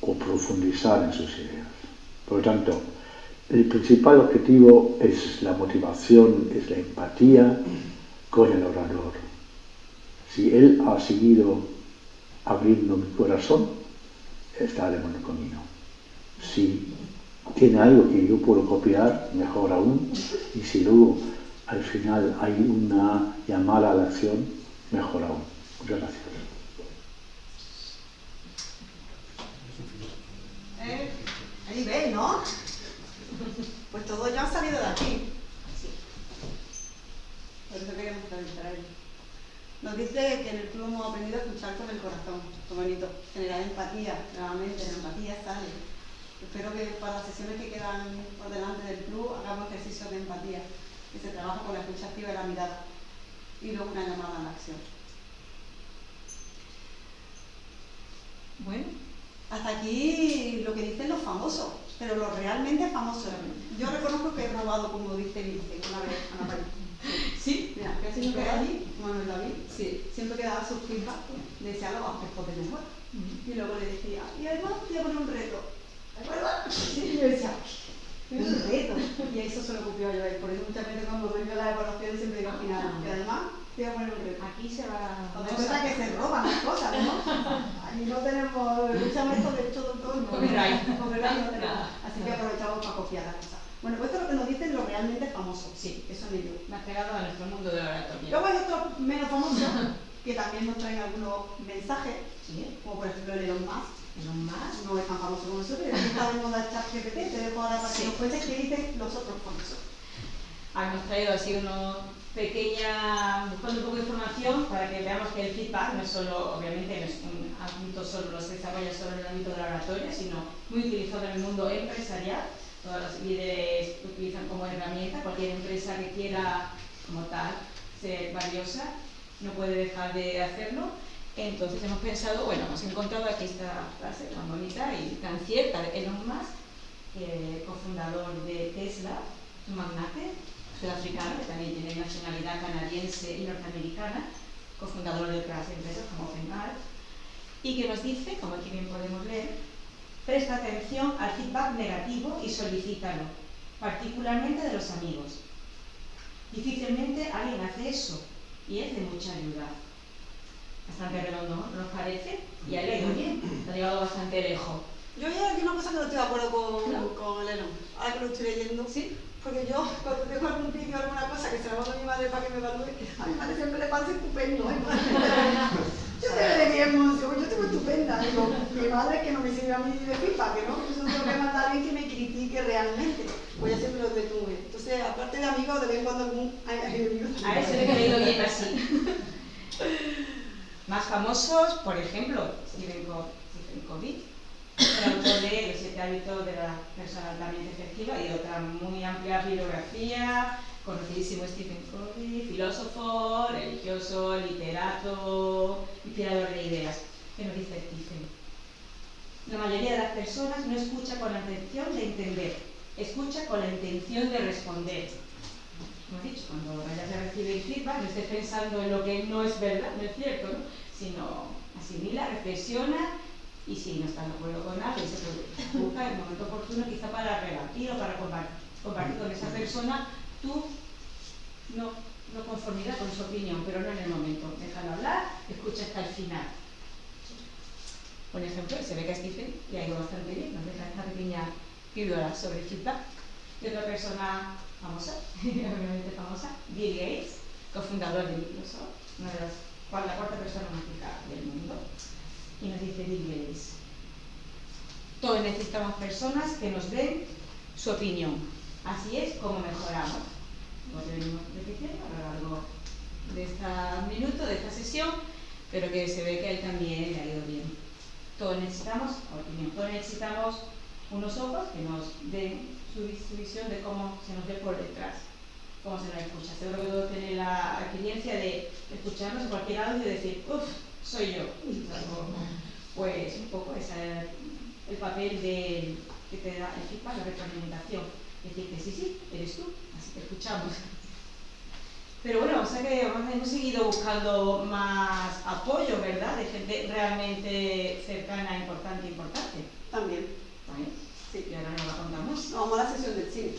o profundizar en sus ideas. Por lo tanto, el principal objetivo es la motivación, es la empatía, con el orador. Si él ha seguido abriendo mi corazón, está de buen camino. Si tiene algo que yo puedo copiar, mejor aún. Y si luego al final hay una llamada a la acción, mejor aún. Muchas gracias. Eh, ahí veis, ¿no? Pues todos ya han salido de aquí. Por eso queremos entrevistar Nos dice que en el club hemos aprendido a escuchar con el corazón. Qué bonito. Generar empatía, nuevamente, la empatía sale. Espero que para las sesiones que quedan por delante del club hagamos ejercicios de empatía, que se trabaja con la escucha activa y la mirada. Y luego una llamada a la acción. Bueno. Hasta aquí lo que dicen los famosos, pero los realmente famosos. Yo reconozco que he robado, como dice Vince, una vez Ana María. Sí, mira, que siempre que allí, Manuel David, sí, siempre que daba sus feedback, decía los aspectos de mejor. Y luego le decía, y además te voy a poner un reto. ¿De acuerdo? Sí, y yo decía, un reto. Y eso se lo copió yo. Por eso muchas veces cuando doy yo la evaluación siempre digo al final, y además te voy a poner un reto. Aquí se va a... cuenta que se roban las cosas, ¿no? Aquí no tenemos, de mundo. Copyright. Copyright no tenemos. Así que aprovechamos para copiar las cosas. Bueno, pues esto es lo que nos dicen los realmente famosos. Sí, eso es ellos. Me has pegado a nuestro mundo de la oratoria. Luego hay otros menos famosos que también nos traen algunos mensajes, como por ejemplo el Elon Musk, Elon Musk. No es tan famoso como nosotros, pero está de moda ChatGPT, te dejo ahora para que Sí. nos cuentes qué dicen los otros famosos. Ah, hemos traído así una pequeña, buscando un poco de información para que veamos que el feedback no es solo, obviamente, no es un ámbito solo, no se desarrolla solo en el ámbito de la oratoria, sino muy utilizado en el mundo empresarial. Todas las líderes utilizan como herramienta, cualquier empresa que quiera, como tal, ser valiosa, no puede dejar de hacerlo. Entonces hemos pensado, bueno, hemos encontrado aquí esta frase tan bonita y tan cierta de Elon Musk, eh, cofundador de Tesla, un magnate sudafricano que también tiene nacionalidad canadiense y norteamericana, cofundador de otras empresas como Fenal, y que nos dice, como aquí bien podemos leer, presta atención al feedback negativo y solicítalo, particularmente de los amigos. Difícilmente alguien hace eso y es de mucha ayuda. Bastante redondo, ¿no nos parece? Y ha leído bien, ha llegado bastante lejos. Yo hay aquí una cosa que no estoy de acuerdo con, con el Elon, ahora que lo estoy leyendo. ¿Sí? Porque yo, cuando tengo algún vídeo o alguna cosa que se la mando a mi madre para que me evalúe, a mi madre siempre le parece estupendo. Madre, yo te veré bien, yo, yo estoy estupenda. Digo, mi madre que no me sirve a mí de pipa, que no, que yo tengo que mandar a alguien que me critique realmente. Pues ya siempre lo detuve. Entonces, aparte de amigos, de vez en cuando algún. A eso le he leído bien así. Más famosos, por ejemplo, Stephen Covey, el autor de Los siete hábitos de la persona altamente efectiva y otra muy amplia bibliografía, conocidísimo Stephen Covey, filósofo, religioso, literato, inspirador de ideas. ¿Qué nos dice Stephen? La mayoría de las personas no escucha con la intención de entender, escucha con la intención de responder. Como he dicho, cuando vayas a recibir feedback, no estés pensando en lo que no es verdad, no es cierto, ¿no? sino asimila, reflexiona y si no estás de acuerdo con algo, se busca el momento oportuno quizá para rebatir o para compartir, con esa persona tu no, no conformidad con su opinión, pero no en el momento. Déjalo hablar, escucha hasta el final. Por ejemplo, se ve que a Stephen le ha ido bastante bien, nos deja esta pequeña píldora sobre feedback. Y otra persona famosa, obviamente famosa, Bill Gates, cofundador de Microsoft, una de las, la cuarta persona más rica del mundo. Y nos dice Gates, todos necesitamos personas que nos den su opinión. Así es como mejoramos. Lo que venimos repitiendo a lo largo de este minuto, de esta sesión, pero que se ve que a él también le ha ido bien. Todos necesitamos opinión, todos necesitamos unos ojos que nos den su, visión de cómo se nos ve por detrás, cómo se nos escucha. Seguro que todos la experiencia de escucharnos en cualquier audio y decir, uff, soy yo. Pues un poco ese es el papel de, que te da el feedback, la retroalimentación. Decirte, sí, sí, eres tú, así que escuchamos. Pero bueno, o sea que hemos seguido buscando más apoyo, ¿verdad? De gente realmente cercana, importante, importante. También. ¿Vale? Sí. Y ahora nos la contamos. No, vamos a la sesión del cine.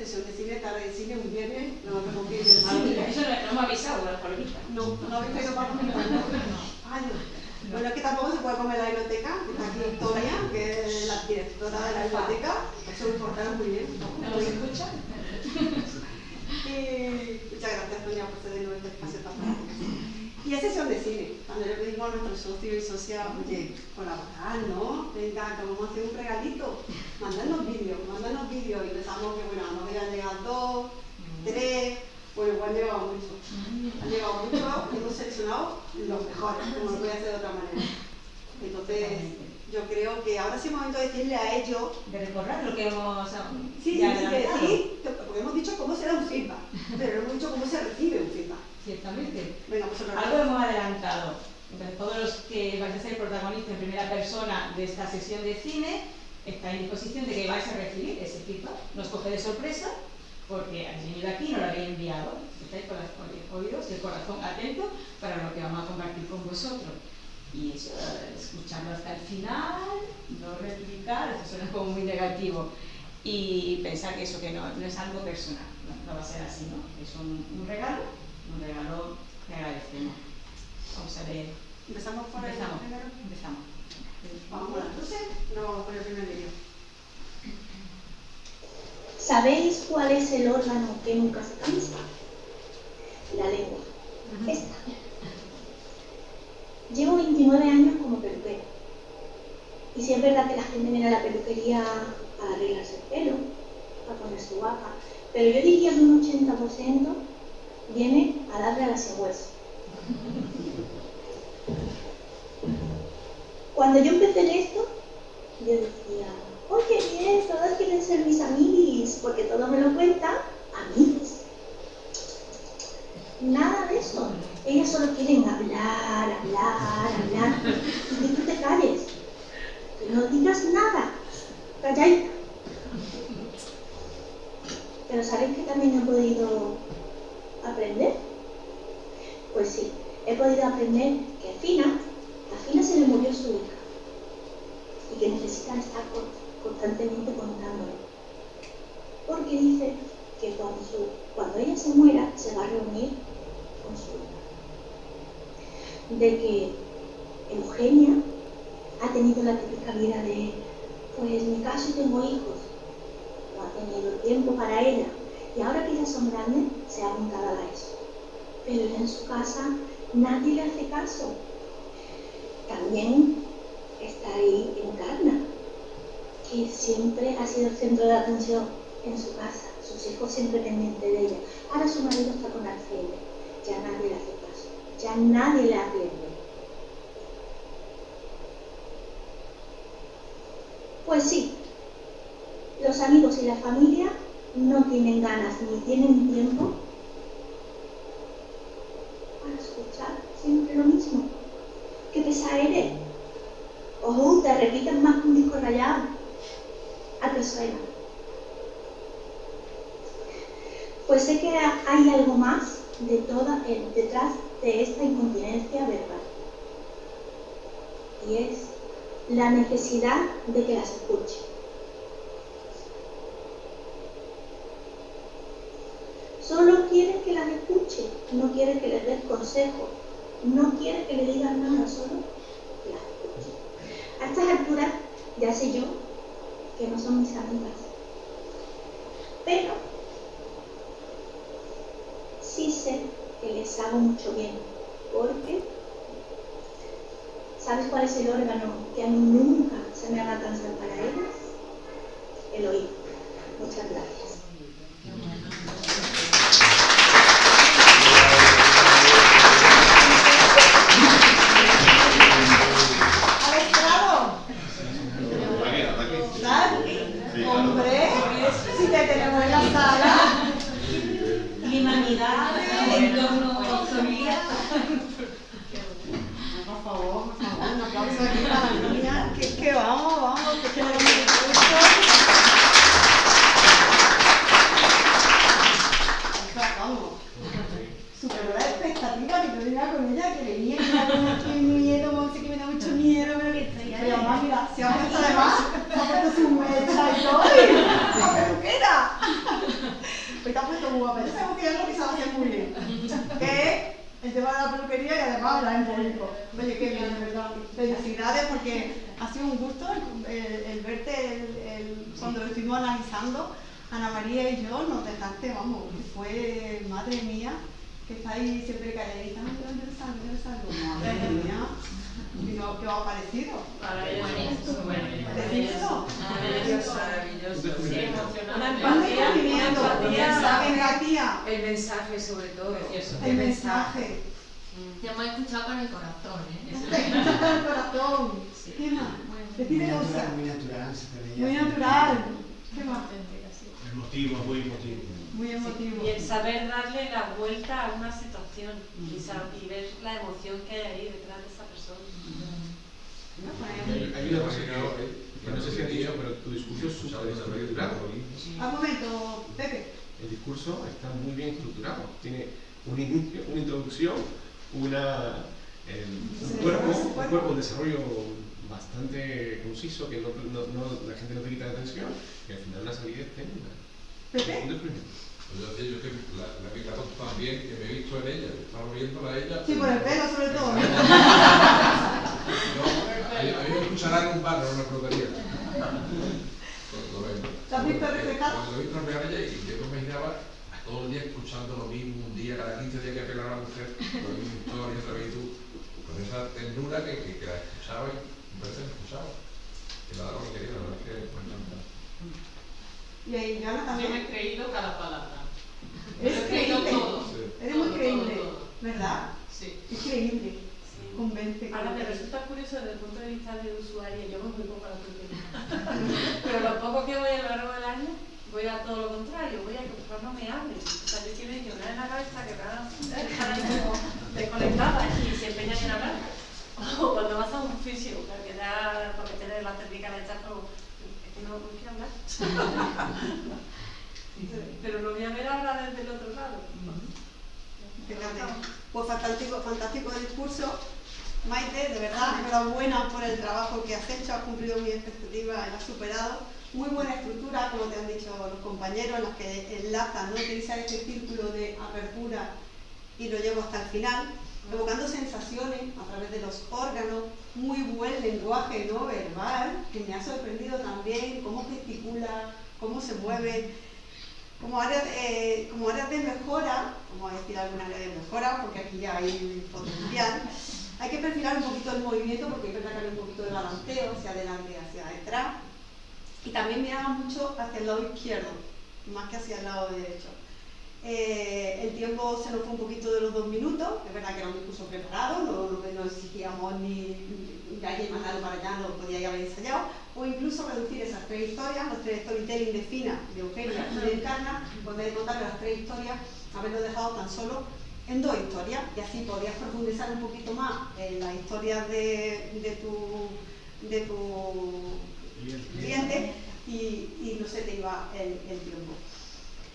Sesión de cine, tarde de cine, un viernes, no me del Ah, mira, eso no, no me ha avisado la palomitas. No, no habéis para comer. Ay, no. Bueno, es que tampoco se puede comer en la biblioteca, que está aquí Victoria, que es la directora de la biblioteca, eso lo portaron muy bien. ¿No nos escucha? Y muchas gracias, Toña, por cedernos este espacio tan maravilloso. Y es sesión de cine, cuando le pedimos a nuestros socios y socias, oye, colaborar, ¿no? Venga, que vamos a hacer un regalito, mandarnos vídeos, mandarnos vídeos, y pensamos que, bueno, nos habían llegado dos, tres, bueno, igual han llegado muchos. Han llegado muchos y hemos seleccionado los mejores, como no voy a hacer de otra manera. Entonces, yo creo que ahora sí es momento de decirle a ellos. De recordar lo que hemos. Sí, sí, adelantado. decir, porque hemos dicho cómo se da un feedback, pero no hemos dicho cómo se recibe un feedback. Ciertamente. Venga, pues Algo hemos adelantado. Entonces, todos los que vais a ser protagonistas en primera persona de esta sesión de cine, estáis en disposición de que vais a recibir ese feedback. Nos coge de sorpresa, porque habéis venido aquí no lo habéis enviado. Estáis con los oídos y el corazón atento para lo que vamos a compartir con vosotros. Y eso, escucharlo hasta el final, no replicar, eso suena como muy negativo. Y pensar que eso que no, no es algo personal, no, no va a ser así, ¿no? Es un, un regalo, un regalo que agradecemos. Vamos a ver. ¿Empezamos por el Empezamos. primero? Empezamos. Vamos luces, no vamos por el primer vídeo. ¿Sabéis cuál es el órgano que nunca se cansa? La lengua. Esta. Llevo 29 años como peluquera Y si es verdad que la gente viene a la peluquería a arreglarse el pelo, a ponerse guapa, pero yo diría que un 80% viene a darle a la hueso. Cuando yo empecé en esto, yo decía, oye, bien, todas quieren ser mis amiguis, porque todo me lo cuentan, amigos. Nada de eso. Ellas solo quieren hablar, hablar, hablar. Y que tú te calles. Que no digas nada. Calladita. Pero ¿sabéis que también he podido aprender? Pues sí, he podido aprender que Fina, a Fina se le murió su hija y que necesita estar constantemente contándolo. Porque dice que cuando, ella se muera se va a reunir con su hija. De que Eugenia ha tenido la típica vida de, pues mi caso tengo hijos, no ha tenido tiempo para ella y ahora que ya son grandes se ha apuntado a eso. Pero en su casa nadie le hace caso. También está ahí Encarna, que siempre ha sido el centro de atención en su casa, sus hijos siempre pendientes de ella. Ahora su marido está con Alfredo, ya nadie le hace caso, ya nadie le atiende. Pues sí, los amigos y la familia no tienen ganas ni tienen tiempo para escuchar siempre lo mismo. ¿Qué pesa eres? Ojo, te repiten más que un disco rayado. ¿A qué suena? Pues sé que hay algo más de toda, detrás de esta incontinencia verbal. Y es la necesidad de que las escuche. Solo quiere que las escuche, no quiere que les des consejo, no quiere que le digan nada, solo las escuche. A estas alturas ya sé yo que no son mis amigas, pero sí sé que les hago mucho bien, porque ¿sabes cuál es el órgano que a mí nunca se me haga cansar para ellas? El oído. Muchas gracias. Mamá, mira, se ha puesto además, se ha puesto su mecha y todo, y la peluquera. Pues te ha puesto muy guapa, yo sabemos que lo que sabe hacer muy bien. Que el tema de la peluquería y además hablar en público. Oye, qué bien, de verdad. Felicidades porque ha sido un gusto el, el- el verte el- cuando lo estuvimos analizando. Ana María y yo nos dejaste, vamos, que fue, madre mía, que estáis siempre calladitas. Ay, ¿dónde salgo? ¿Dónde salgo? Madre mía. ¿Y no, qué os ha parecido? Maravilloso. Decírselo. Maravilloso. Maravilloso. Sí, emocionante. Un descubrimiento, empatía. El mensaje sobre todo. El mensaje. Te hemos escuchado con el corazón, ¿eh? El corazón. ¿Qué más? Muy natural, muy natural, se te veía. Muy natural. ¿Qué más? Emotivo, muy emotivo. Muy emotivo. Y el saber darle la vuelta a una situación y, sa- y ver la emoción que hay ahí detrás de esa persona. Hay hay una cosa que, que no sé si has dicho, pero tu discurso es súper estructurado. Al momento, Pepe. El discurso está muy bien estructurado. Tiene un inicio, una introducción, una, eh, un, cuerpo, un cuerpo, un desarrollo bastante conciso que no, no- no- la gente no te quita la atención y al final una salida descubrimiento. Pues yo yo que la, la pica tonta también, que me he visto en ella, estaba viéndola a ella. Sí, por el pelo sobre todo. No, a, mí- me escucharán en un bar, no en una ¿Te has visto reflejado? Lo he visto reflejado y yo me imaginaba todo el día escuchando lo mismo, un día, cada 15 días que apelaba a la mujer, lo mismo, todo y otra vez tú, con esa ternura que, que, que la escuchaba y me parece escuchaba. Que la daba lo que quería, la verdad es que me encanta. Y ahí, Joana también. Yo me he creído cada palabra. ¿Eres creíble? Todo. Sí. Eres muy creíble, ¿verdad? Sí. Es creíble. Convence. Ahora me resulta curioso desde el punto de vista del usuario, yo voy muy poco a la peluquería. Pero lo poco que voy a lo largo del año, voy a todo lo contrario, voy a que pues no me hablen. O sea, yo quiero llorar en la cabeza que estar ahí como desconectada y se empeñan en hablar. O cuando vas a un fisio, porque ya porque tienes la técnica de echar como, es que no, no quiero hablar. Pero lo voy a ver ahora desde el otro lado. Fíjate. Pues fantástico, fantástico discurso. Maite, de verdad, enhorabuena por el trabajo que has hecho, has cumplido mis expectativas, las has superado. Muy buena estructura, como te han dicho los compañeros, en las que enlazan, ¿no? utilizar este círculo de apertura y lo llevo hasta el final, evocando sensaciones a través de los órganos, muy buen lenguaje no verbal, que me ha sorprendido también, cómo gesticula, cómo se mueve, como áreas, áreas de mejora, vamos a decir alguna área de mejora, porque aquí ya hay potencial, hay que perfilar un poquito el movimiento porque hay que sacar un poquito de balanceo hacia adelante y hacia detrás. Y también miraba mucho hacia el lado izquierdo, más que hacia el lado derecho. Eh, el tiempo se nos fue un poquito de los dos minutos, es verdad que era un discurso preparado, no, no, no exigíamos ni, ni alguien mandarlo para allá, lo podíais haber ensayado, o incluso reducir esas tres historias, los tres storytelling de Fina, de Eugenia y de Encarna, en vez de contar las tres historias, haberlo dejado tan solo en dos historias, y así podías profundizar un poquito más en las historias de, de tu, de tu cliente y, y no se te iba el, el tiempo.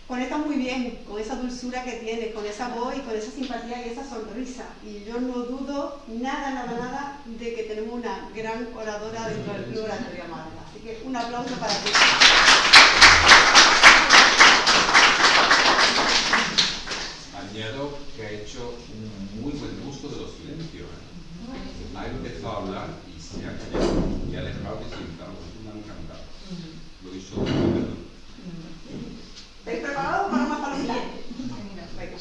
Conecta muy bien con esa dulzura que tienes, con esa voz y con esa simpatía y esa sonrisa. Y yo no dudo nada, nada, nada de que tenemos una gran oradora dentro del Club Oratoria Málaga. Así que un aplauso para ti. Añado que ha hecho un muy buen uso de los silencios. ¿eh? Ha empezado a hablar y se ha callado y ha dejado que sintamos. Me ha encantado. Lo hizo muy bien. ¿Estáis preparados para más palomitas? Venga.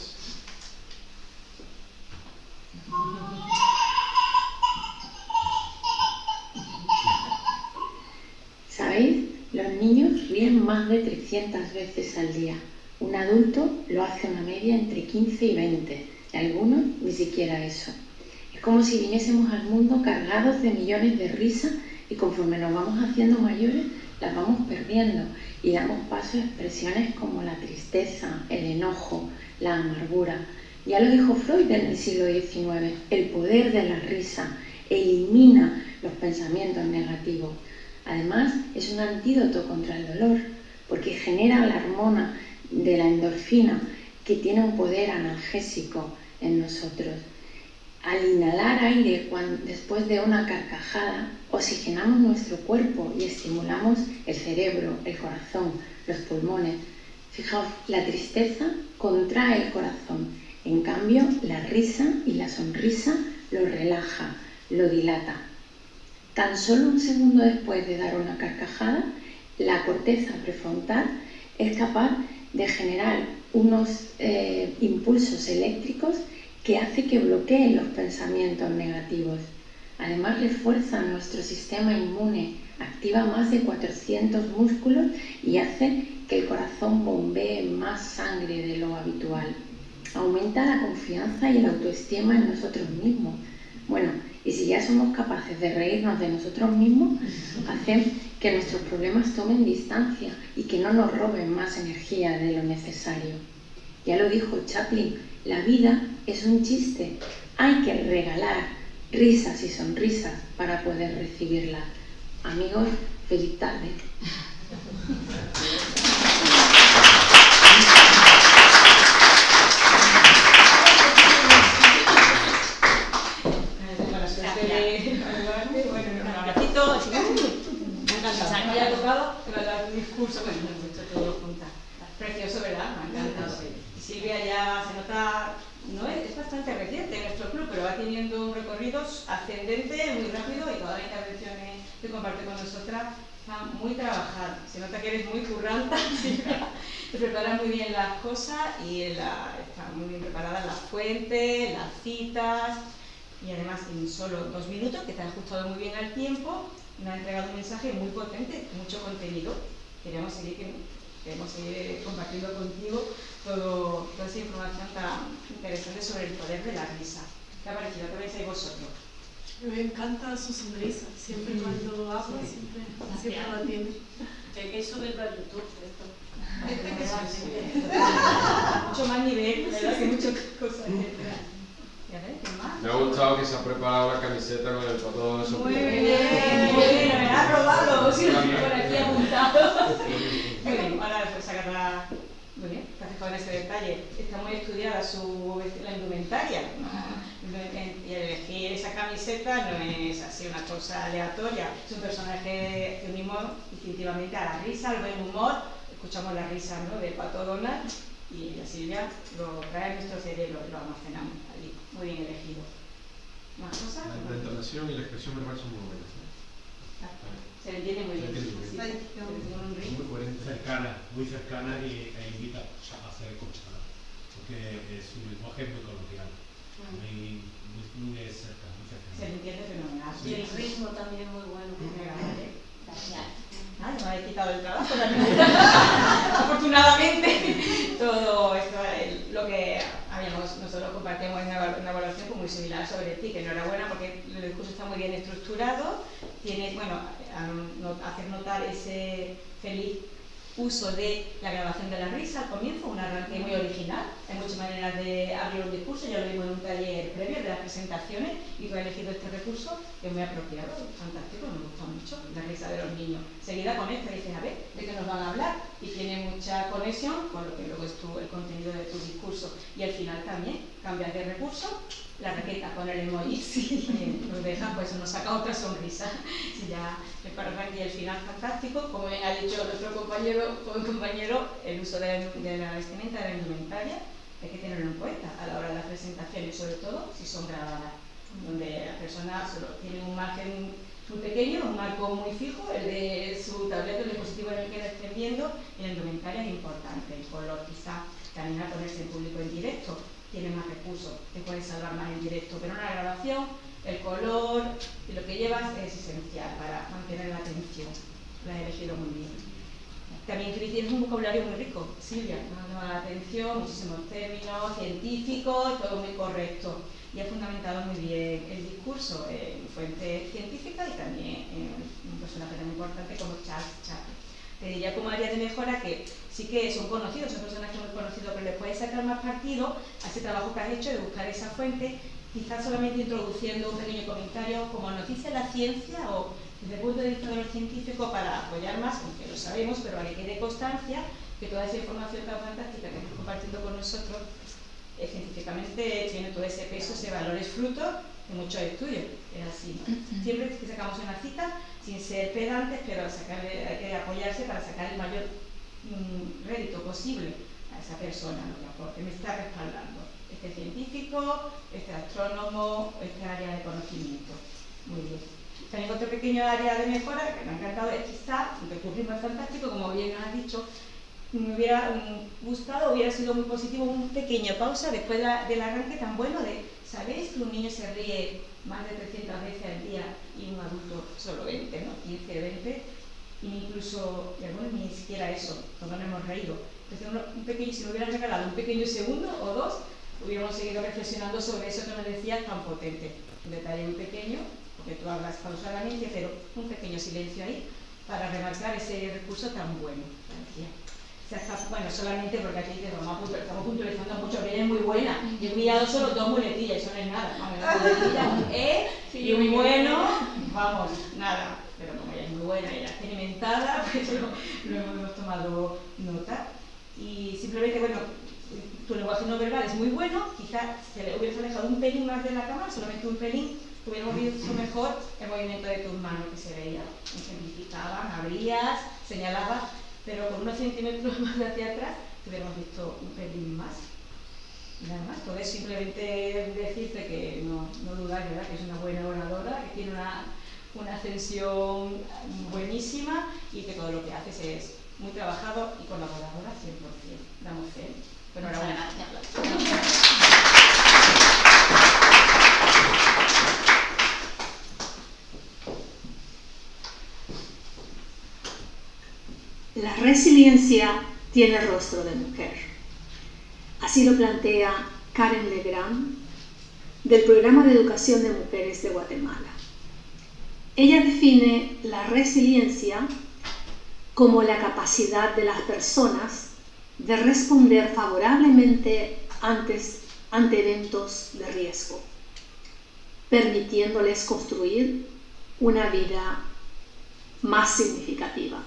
¿Sabéis? Los niños ríen más de 300 veces al día. Un adulto lo hace una media entre 15 y 20, y algunos ni siquiera eso. Es como si viniésemos al mundo cargados de millones de risas y conforme nos vamos haciendo mayores las vamos perdiendo y damos paso a expresiones como la tristeza, el enojo, la amargura. Ya lo dijo Freud en el siglo XIX, el poder de la risa elimina los pensamientos negativos. Además, es un antídoto contra el dolor, porque genera la hormona de la endorfina, que tiene un poder analgésico en nosotros. Al inhalar aire después de una carcajada, oxigenamos nuestro cuerpo y estimulamos el cerebro, el corazón, los pulmones. Fijaos, la tristeza contrae el corazón, en cambio la risa y la sonrisa lo relaja, lo dilata. Tan solo un segundo después de dar una carcajada, la corteza prefrontal es capaz de generar unos eh, impulsos eléctricos que hace que bloqueen los pensamientos negativos. Además refuerza nuestro sistema inmune, activa más de 400 músculos y hace que el corazón bombee más sangre de lo habitual. Aumenta la confianza y la autoestima en nosotros mismos. Bueno, y si ya somos capaces de reírnos de nosotros mismos, hacen que nuestros problemas tomen distancia y que no nos roben más energía de lo necesario. Ya lo dijo Chaplin, la vida es un chiste. Hay que regalar risas y sonrisas para poder recibirlas. Amigos, feliz tarde. tocado, pero dar un discurso, bueno, hemos hecho todo juntas. Precioso, ¿verdad? Me encanta. Silvia ya se nota, no es, es bastante reciente en nuestro club, pero va teniendo un recorrido ascendente muy rápido y todas las intervenciones que comparte con nosotras están muy trabajadas. Se nota que eres muy curranta, Silvia. te preparas muy bien las cosas y la, están muy bien preparadas las fuentes, las citas y además en solo dos minutos, que te has ajustado muy bien al tiempo, me ha entregado un mensaje muy potente, mucho contenido. Queremos seguir que queremos seguir compartiendo contigo todo, toda esa información tan interesante sobre el poder de la risa. ¿Qué ha parecido? ¿Qué pensáis vosotros? Me encanta su sonrisa, siempre cuando habla, siempre, siempre la tiene. Hay que subirlo a YouTube esto. mucho más nivel, ¿verdad? Que muchas cosas gustado que se ha preparado la camiseta con el foto de Muy bien, muy bien, me la has robado, sí, por aquí apuntado. Bien, ahora pues sacarla. Muy bien, fijado en ese detalle. Está muy estudiada su, la indumentaria. Y elegir esa camiseta no es así una cosa aleatoria. Es un personaje que unimos instintivamente a la risa, al buen humor. Escuchamos la risa ¿no? de Pato Donald y la Silvia lo trae en nuestro cerebro y lo almacenamos. Muy bien elegido. ¿Más cosas? La, la entonación y la expresión verbal son muy buenas. ¿no? Se le entiende muy bien. Se le entiende muy bien. Muy coherente. Cercana, muy cercana y, e invita a hacer escuchar. Porque es un lenguaje muy coloquial, muy, muy, muy de cerca, muy cercano. Se le entiende fenomenal. Y el ritmo también muy bueno. Gracias. Ah, no me habéis quitado el trabajo también. Afortunadamente, todo esto, lo que habíamos, nosotros compartimos en una, evaluación muy similar sobre ti, que enhorabuena porque el discurso está muy bien estructurado, tienes, bueno, hacer notar ese feliz uso de la grabación de la risa al comienzo, un arranque muy original. Hay muchas maneras de abrir un discurso, ya lo vimos en un taller previo de las presentaciones y tú has elegido este recurso que es muy apropiado, fantástico, me gusta mucho, la risa de los niños. Seguida con esta dices, a ver, ¿de qué nos van a hablar? Y tiene mucha conexión con lo que luego es tu- el contenido de tu discurso. Y al final también cambias de recurso, la raqueta con el emoji, sí, nos deja, pues nos saca otra sonrisa. Ya me parece el final fantástico, como ha dicho nuestro compañero, compañero, el uso de la, vestimenta, de la indumentaria, hay que tenerlo en cuenta a la hora de las presentaciones, sobre todo si son grabadas, donde la persona solo tiene un margen muy pequeño, un marco muy fijo, el de su tableta, el dispositivo en el que estén viendo, y la indumentaria es importante, el color quizá, también a ponerse en público en directo, tiene más recursos, te puedes salvar más en directo, pero una grabación el color y lo que llevas es esencial para mantener la atención. La he elegido muy bien. También tú tienes un vocabulario muy rico, Silvia, llamado la atención, muchísimos términos científicos, todo muy correcto. Y ha fundamentado muy bien el discurso en fuentes científicas y también en un personaje tan importante como Charles Chaplin. Te diría como área de mejora que sí que son conocidos, son personajes muy conocidos, pero les puedes sacar más partido a ese trabajo que has hecho de buscar esa fuente, quizás solamente introduciendo un pequeño comentario como noticia de la ciencia o desde el punto de vista de los científicos para apoyar más, aunque lo sabemos, pero para que quede constancia que toda esa información tan fantástica que estás compartiendo con nosotros eh, científicamente tiene todo ese peso, ese valor, es fruto de muchos estudios, es así. ¿no? Siempre que sacamos una cita, sin ser pedantes, pero sacarle- hay que apoyarse para sacar el mayor mm, rédito posible a esa persona, lo que aporte, me está respaldando. Este científico, este astrónomo, este área de conocimiento. Muy bien. También otro pequeño área de mejora que me ha encantado es quizá, aunque fantástico, como bien has dicho, me hubiera gustado, hubiera sido muy positivo un pequeño pausa después del arranque tan bueno de, ¿sabéis que un niño se ríe más de 300 veces al día y un adulto solo 20, ¿no? 15, 20, e incluso, y algunos ni siquiera eso, todos nos hemos reído. Entonces, uno- un pequeño, si me hubieran regalado un pequeño segundo o dos, hubiéramos seguido reflexionando sobre eso que me decías tan potente. Un detalle muy pequeño, porque tú hablas pausadamente, pero un pequeño silencio ahí para remarcar ese recurso tan bueno. Se está- bueno, solamente porque aquí dice, vamos a puntu- estamos puntualizando mucho, que es muy buena. Y he mirado solo dos muletillas, eso no es nada. Vamos, una muletilla, un E y un bueno, vamos, nada. Pero como ella es muy buena y ella es experimentada, pues lo, hemos tomado nota. Y simplemente, bueno, tu lenguaje no verbal es muy bueno, quizás se le hubieras alejado un pelín más de la cámara, solamente un pelín, hubiéramos visto mejor el movimiento de tus manos que se veía. Ejemplificaban, abrías, señalabas, pero con unos centímetros más hacia atrás hubiéramos visto un pelín más. Nada más, todo es simplemente decirte que no, no dudáis, ¿verdad? Que es una buena oradora, que tiene una, una ascensión buenísima y que todo lo que haces es muy trabajado y colaboradora 100%. Damos fe. Bueno, Muchas enhorabuena. La resiliencia tiene rostro de mujer. Así lo plantea Karen Legrand del Programa de Educación de Mujeres de Guatemala. Ella define la resiliencia como la capacidad de las personas de responder favorablemente ante eventos de riesgo, permitiéndoles construir una vida más significativa.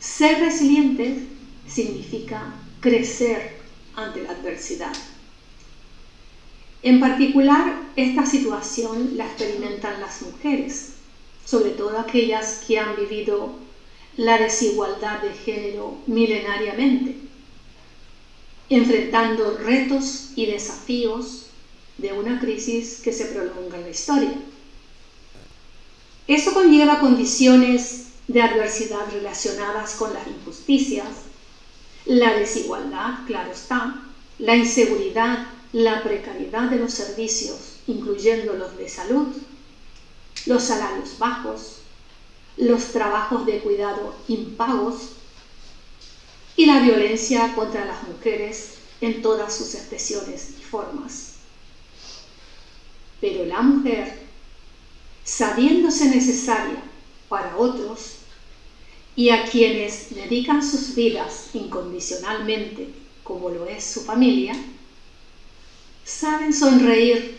Ser resiliente significa crecer ante la adversidad. En particular, esta situación la experimentan las mujeres, sobre todo aquellas que han vivido la desigualdad de género milenariamente, enfrentando retos y desafíos de una crisis que se prolonga en la historia. Eso conlleva condiciones de adversidad relacionadas con las injusticias, la desigualdad, claro está, la inseguridad, la precariedad de los servicios, incluyendo los de salud, los salarios bajos, los trabajos de cuidado impagos y la violencia contra las mujeres en todas sus expresiones y formas. Pero la mujer, sabiéndose necesaria para otros y a quienes dedican sus vidas incondicionalmente, como lo es su familia, saben sonreír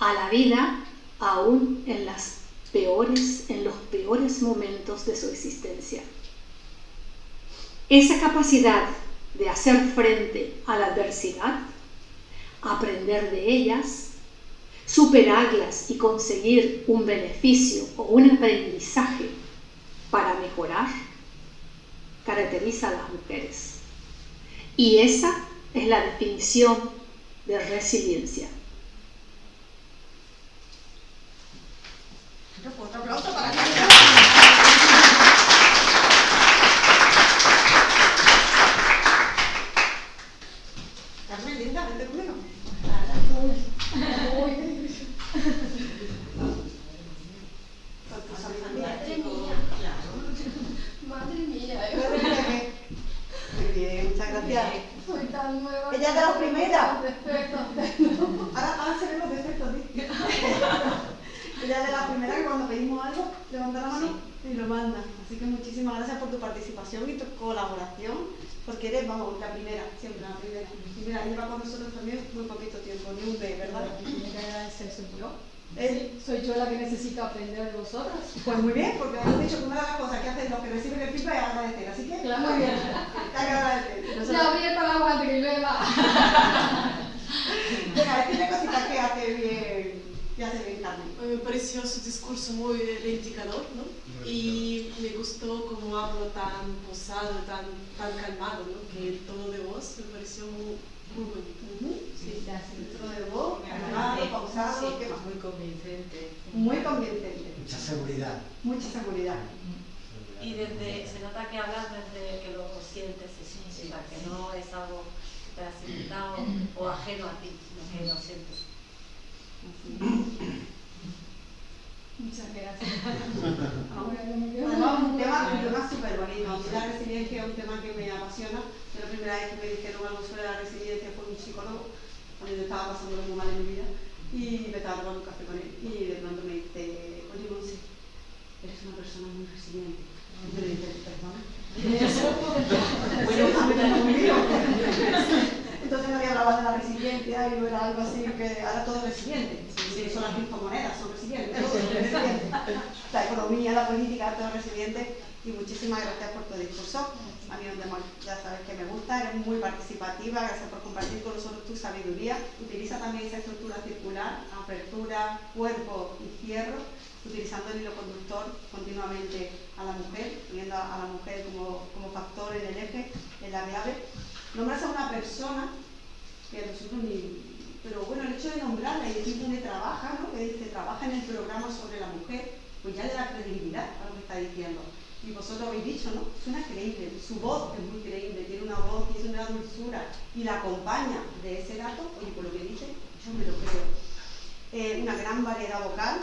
a la vida aún en, en los peores momentos de su existencia. Esa capacidad de hacer frente a la adversidad, aprender de ellas, superarlas y conseguir un beneficio o un aprendizaje para mejorar, caracteriza a las mujeres. Y esa es la definición de resiliencia Carmen, linda, vente conmigo. Madre mía. Madre mía. Muy bien, muchas gracias. Soy tan nueva. Ella es de las primeras. Defectos. Ahora, ahora se ven los defectos, ¿sí? Ella es de las primeras que cuando pedimos algo, levanta la mano y lo manda. Así que muchísimas gracias por tu participación y tu colaboración, porque eres, vamos, la primera, siempre la primera. Y mira, lleva con nosotros también muy poquito tiempo, ni un B, ¿verdad? La primera soy yo. ¿Eh? Soy yo la que necesito aprender de vosotras. Pues muy bien, porque me has dicho que una de las cosas que hacen los que reciben el feedback es agradecer, así que Claro. muy bien, hay que agradecer. Ya abriendo la agua que llueva. Venga, decirle cositas que hace bien, que hace bien Carmen. Me pareció su discurso muy reivindicador, ¿no? Y me gustó cómo hablo tan posado, tan, tan calmado, ¿no? Que todo de voz me pareció muy. Sí, Todo de voz, calmado, pausado, ¿qué más? Muy convincente. Muy convincente. Mucha seguridad. Mucha seguridad. Y desde, se nota que hablas desde que lo sientes, o sea, que no es algo que te has inventado o ajeno a ti, sino que lo sientes. Muchas gracias. Ahora, un tema, un tema súper bonito. La resiliencia es un tema que me apasiona. La primera vez que me dijeron algo sobre la resiliencia fue un psicólogo, cuando yo estaba pasando muy mal en mi vida, y me estaba tomando un café con él, y de pronto me dice, oye, Monse, eres una persona muy resiliente. Y yo le dije, perdona. bueno, conmigo. Entonces nadie hablaba de la resiliencia y no era algo así que ahora todo es resiliente. Sí, son las criptomonedas, son resilientes, todo es resiliente. La economía, la política, todo es resiliente. Y muchísimas gracias por tu discurso. A mí ya sabes que me gusta, eres muy participativa, gracias por compartir con nosotros tu sabiduría. Utiliza también esa estructura circular, apertura, cuerpo y cierre, utilizando el hilo conductor continuamente a la mujer, poniendo a la mujer como, como factor en el eje, en la clave. Nombras a una persona que nosotros ni... Pero bueno, el hecho de nombrarla y decir dónde trabaja, ¿no? que dice trabaja en el programa sobre la mujer, pues ya le da credibilidad a lo que está diciendo. Y vosotros habéis dicho, ¿no? Suena creíble, su voz es muy creíble, tiene una voz y es una dulzura y la acompaña de ese dato, oye, por lo que dice, yo me lo creo. Eh, una gran variedad vocal,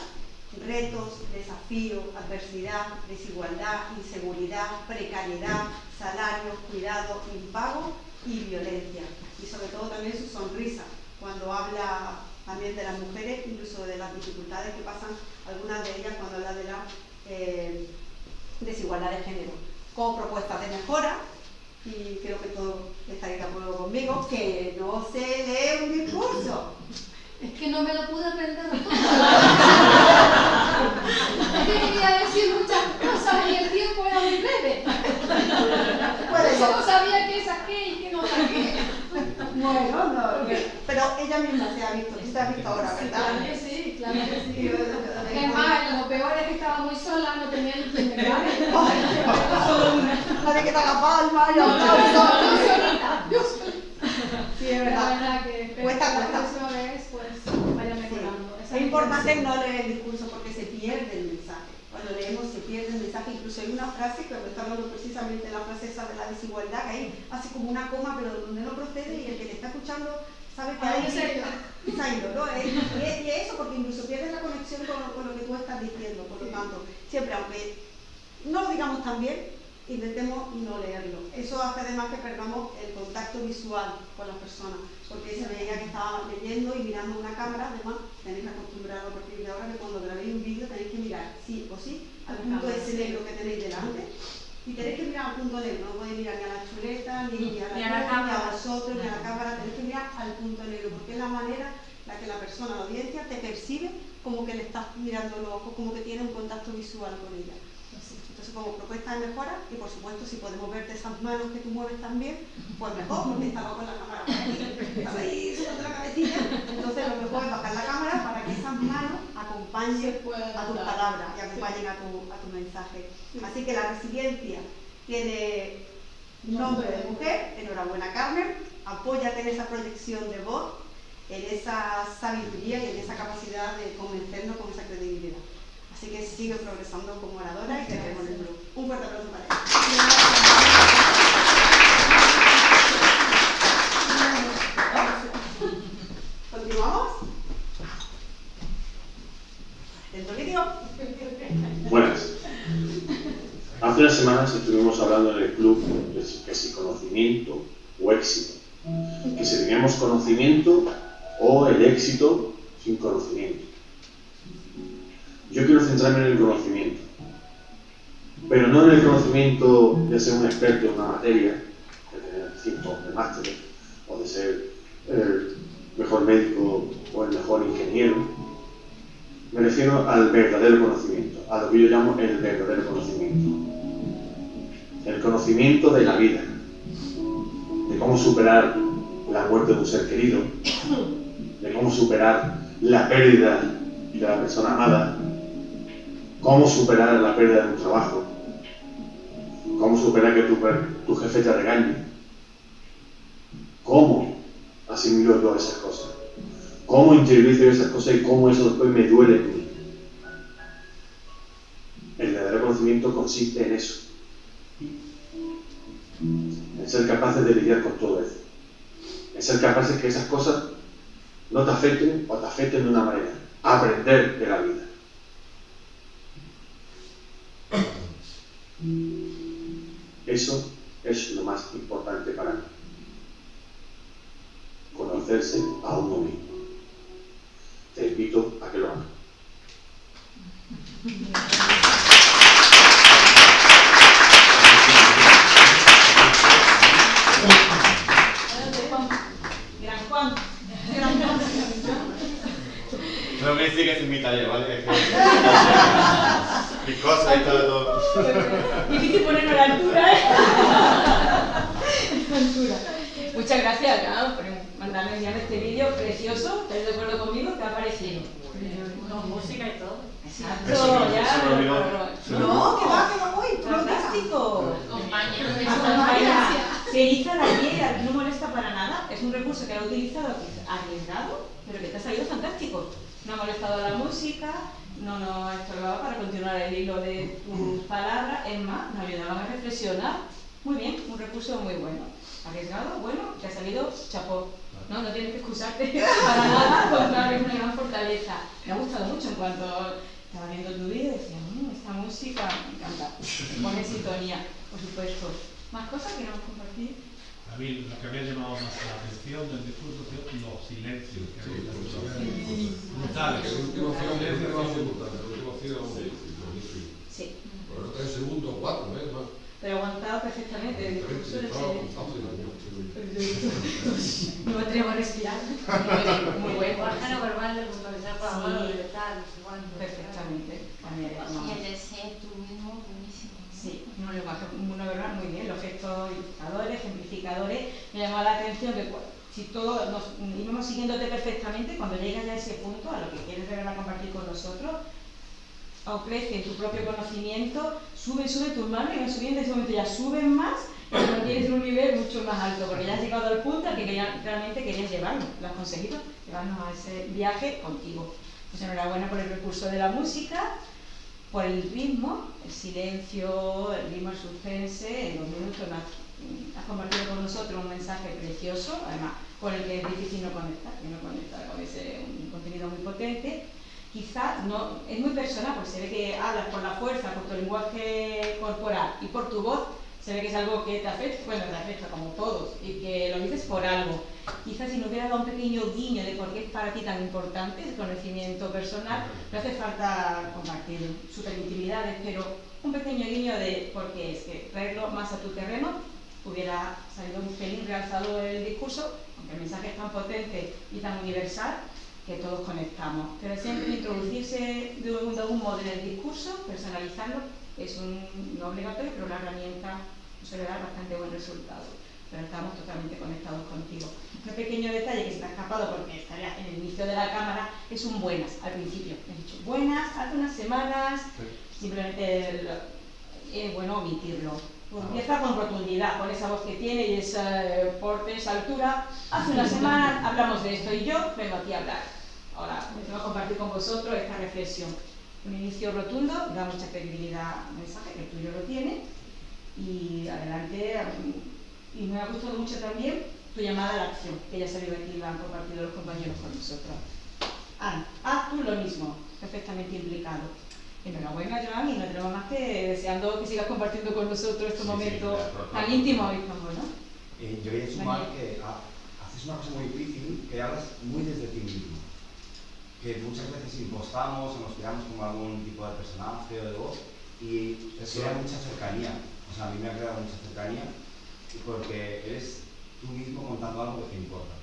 retos, desafíos, adversidad, desigualdad, inseguridad, precariedad, salarios, cuidado, impago y violencia. Y sobre todo también su sonrisa, cuando habla también de las mujeres, incluso de las dificultades que pasan algunas de ellas cuando habla de la eh, desigualdad de género. Con propuestas de mejora, y creo que todos estaréis de acuerdo conmigo, que no se lee un discurso. Es que no me lo pude aprender que quería decir muchas cosas y el tiempo era muy breve. Por eso no sabía qué saqué y qué no saqué. Bueno, no, pero ella misma se ha visto, tú te has visto ahora, ¿verdad? Claro que sí. Es más, lo peor es que estaba muy sola, no tenía ni quien me la de que te haga palma, yo, No, solita, yo. Sí, es verdad. la verdad que Cuesta, cuesta. vez pues vaya mejorando. Es importante no leer el discurso porque se pierde el mensaje. Cuando leemos se pierde el mensaje. Incluso hay una frase que está hablando precisamente la frase esa de la desigualdad, que ahí hace como una coma, pero donde no procede y el que te está escuchando sabe que Ah, hay ido, ¿no? Y, es- y es eso, porque incluso pierdes la conexión con, con lo que tú estás diciendo. Por lo tanto, siempre, aunque no lo digamos tan bien, intentemos no leerlo. Eso hace además que perdamos el contacto visual con las personas, porque se veía que estaba leyendo y mirando una cámara, además tenéis que acostumbrado a partir de ahora que cuando grabéis un vídeo tenéis que mirar sí o sí al punto cámara, ese negro que tenéis delante. Y tenéis que mirar al punto negro, no podéis mirar ni a la chuleta, ni, a la, Ni a la luz, ni cámara. a vosotros, ni a la cámara, tenéis que mirar al punto negro, porque es la manera en la que la persona, la audiencia, te percibe como que le estás mirando los ojos, como que tiene un contacto visual con ella. Entonces, como propuesta de mejora, y por supuesto, si podemos verte esas manos que tú mueves también, pues mejor, porque estaba con la cámara por aquí, estaba ahí subiendo la cabecilla. Entonces, lo mejor es bajar la cámara para que esas manos acompañen a tus palabras y acompañen a tu, a tu mensaje. Así que la resiliencia tiene nombre de mujer, enhorabuena Carmen, apóyate en esa proyección de voz, en esa sabiduría y en esa capacidad de convencernos con esa credibilidad. Así que sigue progresando como oradora y te vemos en el blog. Un fuerte aplauso para ella. ¿Continuamos? ¿Dentro vídeo? Buenas. Hace unas semanas estuvimos hablando en el club de si- conocimiento o éxito. Que si teníamos conocimiento o el éxito sin conocimiento. Yo quiero centrarme en el conocimiento. Pero no en el conocimiento de ser un experto en una materia, de tener cinco de máster, o de ser el mejor médico o el mejor ingeniero, me refiero al verdadero conocimiento, a lo que yo llamo el verdadero conocimiento. El conocimiento de la vida, de cómo superar la muerte de un ser querido, de cómo superar la pérdida de la persona amada, cómo superar la pérdida de un trabajo, cómo superar que tu, tu jefe te regañe, cómo asimilo yo esas cosas cómo interiorizo yo esas cosas y cómo eso después me duele en mí. El verdadero conocimiento consiste en eso. En ser capaces de lidiar con todo eso. En ser capaces que esas cosas no te afecten o te afecten de una manera. Aprender de la vida. Eso es lo más importante para mí. Conocerse a uno mismo. Te invito a que lo hagas. Gran Juan. Gran Juan. No me sigues en mi taller, ¿vale? Mi cosa y todo. Difícil ponernos a la altura, ¿eh? A la altura. Muchas gracias, por mandarme enviar este vídeo precioso. ¿Estás de acuerdo conmigo? ¿Qué ha parecido? Con música y todo. Exacto, Eso ya. se me olvidó. No, que va, que va, uy, fantástico. Acompaña. Se eriza la piel, no molesta para nada. Es un recurso que ha utilizado, que es arriesgado, pero que te ha salido fantástico. No ha molestado la música, no nos ha estorbado para continuar el hilo de tus palabras. Es más, nos ayudaban a reflexionar. Muy bien, un recurso muy bueno. Arriesgado, bueno, te ha salido chapó. No, no tienes que excusarte para nada, al contrario, es una gran fortaleza. Me ha gustado mucho en cuanto estaba viendo tu vídeo y decía, mmm, esta música me encanta, pone sintonía, por supuesto. ¿Más cosas que queremos compartir? A mí lo que me ha llamado más la atención del discurso sido los silencios que Sí, había. sí. brutales. El último ha sido que- brutal, el último ha sido buenísimo. Sí. Por lo tres segundos, cuatro, ¿eh? Pero aguantado perfectamente el discurso del No me atrevo a respirar. Muy bueno. Pájaro verbal de puntualizar para Sí. mano de tal. Perfectamente. Y el de ser tú mismo, buenísimo. Sí, un lenguaje verbal muy bien, los gestos ilustradores, ejemplificadores. Me llamó la atención que si todos nos íbamos siguiéndote perfectamente, cuando llegas ya a ese punto, a lo que quieres verdad compartir con nosotros, crece tu propio conocimiento, sube, sube tus manos y subiendo, en ese momento ya suben más, no tienes un nivel mucho más alto, porque ya has llegado al punto al que realmente querías llevarnos, lo has conseguido, llevarnos a ese viaje contigo. Pues enhorabuena por el recurso de la música, por el ritmo, el silencio, el ritmo, el suspense, en dos minutos has, has compartido con nosotros un mensaje precioso, además con el que es difícil no conectar, que no conectar con ese un contenido muy potente. Quizá no, es muy personal, porque se ve que hablas por la fuerza, por tu lenguaje corporal y por tu voz, se ve que es algo que te afecta, bueno, te afecta como todos, y que lo dices por algo. Quizás si nos hubiera dado un pequeño guiño de por qué es para ti tan importante el conocimiento personal, no hace falta compartir super intimidades, pero un pequeño guiño de por qué es que traerlo más a tu terreno hubiera salido un pelín realzado el discurso, aunque el mensaje es tan potente y tan universal que todos conectamos. Pero siempre introducirse de un, de modo en el discurso, personalizarlo, es un, no obligatorio, pero una herramienta suele dar bastante buen resultado. Pero estamos totalmente conectados contigo. Un pequeño detalle que se me ha escapado porque estaría en el inicio de la cámara es un buenas al principio. He dicho buenas, hace unas semanas, simplemente el- es bueno omitirlo. Pues empieza con rotundidad, con esa voz que tiene y ese porte, esa altura. Hace una semana hablamos de esto y yo vengo aquí a hablar. Ahora, a compartir con vosotros esta reflexión. Un inicio rotundo, da mucha credibilidad al mensaje, que el tuyo lo tiene. Y adelante, y me ha gustado mucho también tu llamada a la acción, que ya ha salido aquí y la han compartido los compañeros con nosotros. Ana, haz tú lo mismo, perfectamente implicado. Enhorabuena, Joan, y no tenemos más que deseando que sigas compartiendo con nosotros estos momentos tan íntimos y tan buenos. Eh, yo quería sumar que ha- haces una cosa muy difícil, que hablas muy desde ti mismo. Que muchas veces impostamos o nos creamos como algún tipo de personaje o de voz y Eso. crea mucha cercanía. O sea, a mí me ha creado mucha cercanía porque eres tú mismo contando algo que te importa.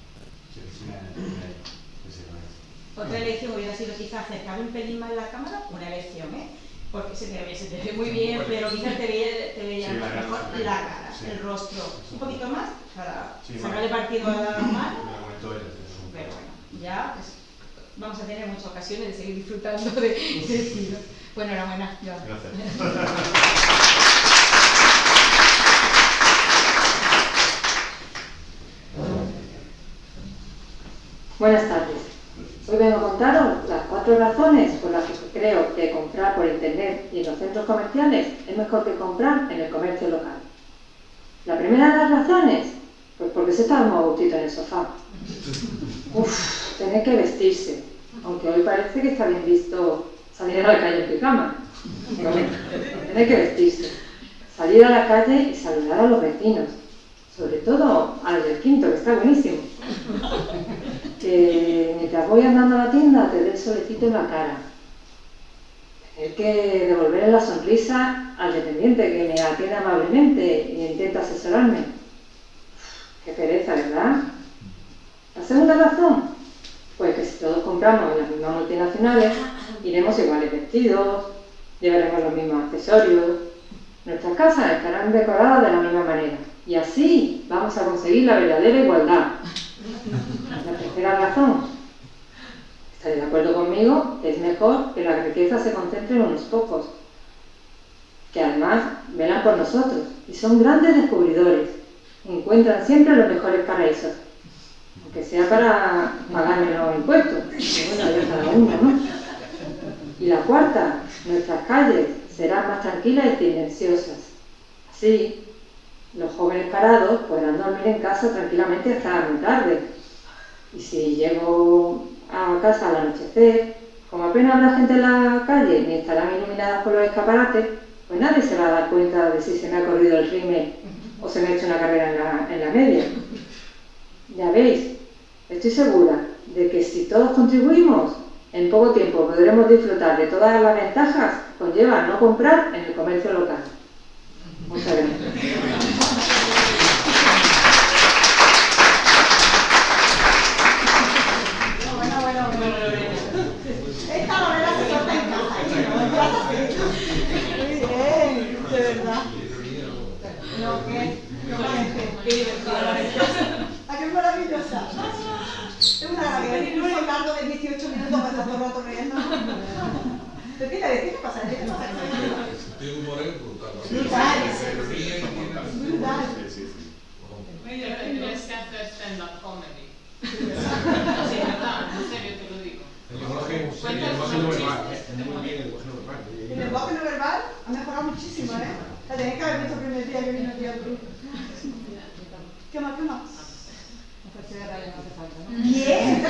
Sí, que sí me, me, que Otra elección hubiera sido quizás acercar un pelín más la cámara, una elección, ¿eh? Porque se te ve, se te ve muy bien, pero quizás te veía, te veía Sí, la mejor sí. la cara, Sí. el rostro, un poquito más para Sí, sacarle partido a la mano. Pero bueno, ya pues, vamos a tener muchas ocasiones de seguir disfrutando de ese estilo. Bueno, enhorabuena, Joan. Buenas tardes. Hoy vengo a contaros las cuatro razones por las que creo que comprar por internet y en los centros comerciales es mejor que comprar en el comercio local. La primera de las razones, pues porque se está más gustito en el sofá. Uf, tener que vestirse, aunque hoy parece que está bien visto salir a la calle en pijama. Tener que vestirse, salir a la calle y saludar a los vecinos, sobre todo al del quinto, que está buenísimo que mientras voy andando a la tienda te dé el solecito en la cara. Tener que devolverle la sonrisa al dependiente que me atiende amablemente e intenta asesorarme. Qué pereza, ¿verdad? La segunda razón, pues que si todos compramos en las mismas multinacionales, iremos iguales vestidos, llevaremos los mismos accesorios, nuestras casas estarán decoradas de la misma manera. Y así vamos a conseguir la verdadera igualdad. La tercera razón, estaré de acuerdo conmigo, es mejor que la riqueza se concentre en unos pocos, que además velan por nosotros y son grandes descubridores, encuentran siempre los mejores paraísos, aunque sea para pagarme los impuestos, que bueno, ya cada uno, ¿no? Y la cuarta, nuestras calles serán más tranquilas y silenciosas. Así, los jóvenes parados podrán dormir en casa tranquilamente hasta muy tarde. Y si llego a casa al anochecer, como apenas habrá gente en la calle ni estarán iluminadas por los escaparates, pues nadie se va a dar cuenta de si se me ha corrido el rime o se me ha hecho una carrera en la, en la media. Ya veis, estoy segura de que si todos contribuimos, en poco tiempo podremos disfrutar de todas las ventajas que conlleva no comprar en el comercio local. Muchas gracias. Bueno, Incluso un largo de 18 minutos para estar todo el rato riendo. ¿Pero qué te ves? ¿Qué te pasa? ¿Qué te pasa? Tengo humor es brutal. Brutal. Se ríen y tienen- Brutal. Sí, sí, sí. Oye, tienes que hacer stand-up comedy. Sí, verdad, en serio te lo digo. El lenguaje, el Cuentas lenguaje no verbal, chistes, ¿eh? muy bien el lenguaje no verbal. El lenguaje no verbal ha mejorado muchísimo, ¿eh? La tenéis que haber visto el primer día que vino club. ¿Qué más? ¿Qué más? Bien,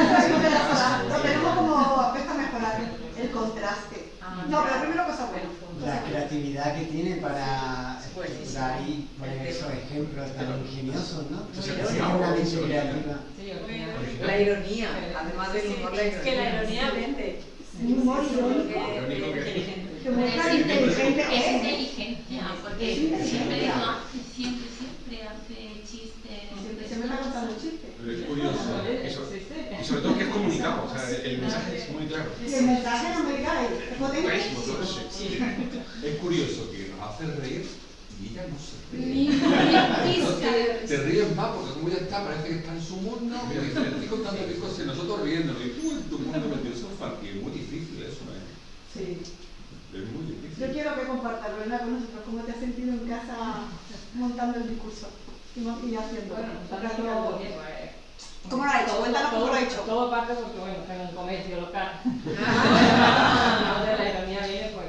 lo tenemos como aspecto a mejorar, el contraste. No, pero primero cosa buena. La creatividad que tiene para estructurar y poner esos ejemplos tan ingeniosos, ¿no? Es una mente creativa. La ironía, además del humor, la Es que la ironía. vende. Un humor irónico. Lo inteligente Es es. inteligencia, porque Es siempre hace, siempre, siempre hace chistes. Siempre se me está contando chistes. Pero es curioso. Eso, y sobre todo que es comunicado, o sea, el mensaje es muy claro. Y el mensaje no me cae. Es potente. Eso. Es curioso que nos hace reír y ella no se ríe. Te ríes más porque como ella está, parece que está en su mundo, y dice, le estoy contando mis cosas y nosotros riéndonos. Y tú en tu mundo metido, es fácil, es muy difícil eso, ¿eh? Sí. Es muy difícil. Yo quiero que compartas, Lorena, con nosotros cómo te has sentido en casa montando el discurso y, haciendo. Bueno, pues, ¿Cómo lo ha hecho? Cuéntanos cómo lo ha hecho. Todo parte porque, bueno, tengo un comercio local. Donde la ironía viene pues,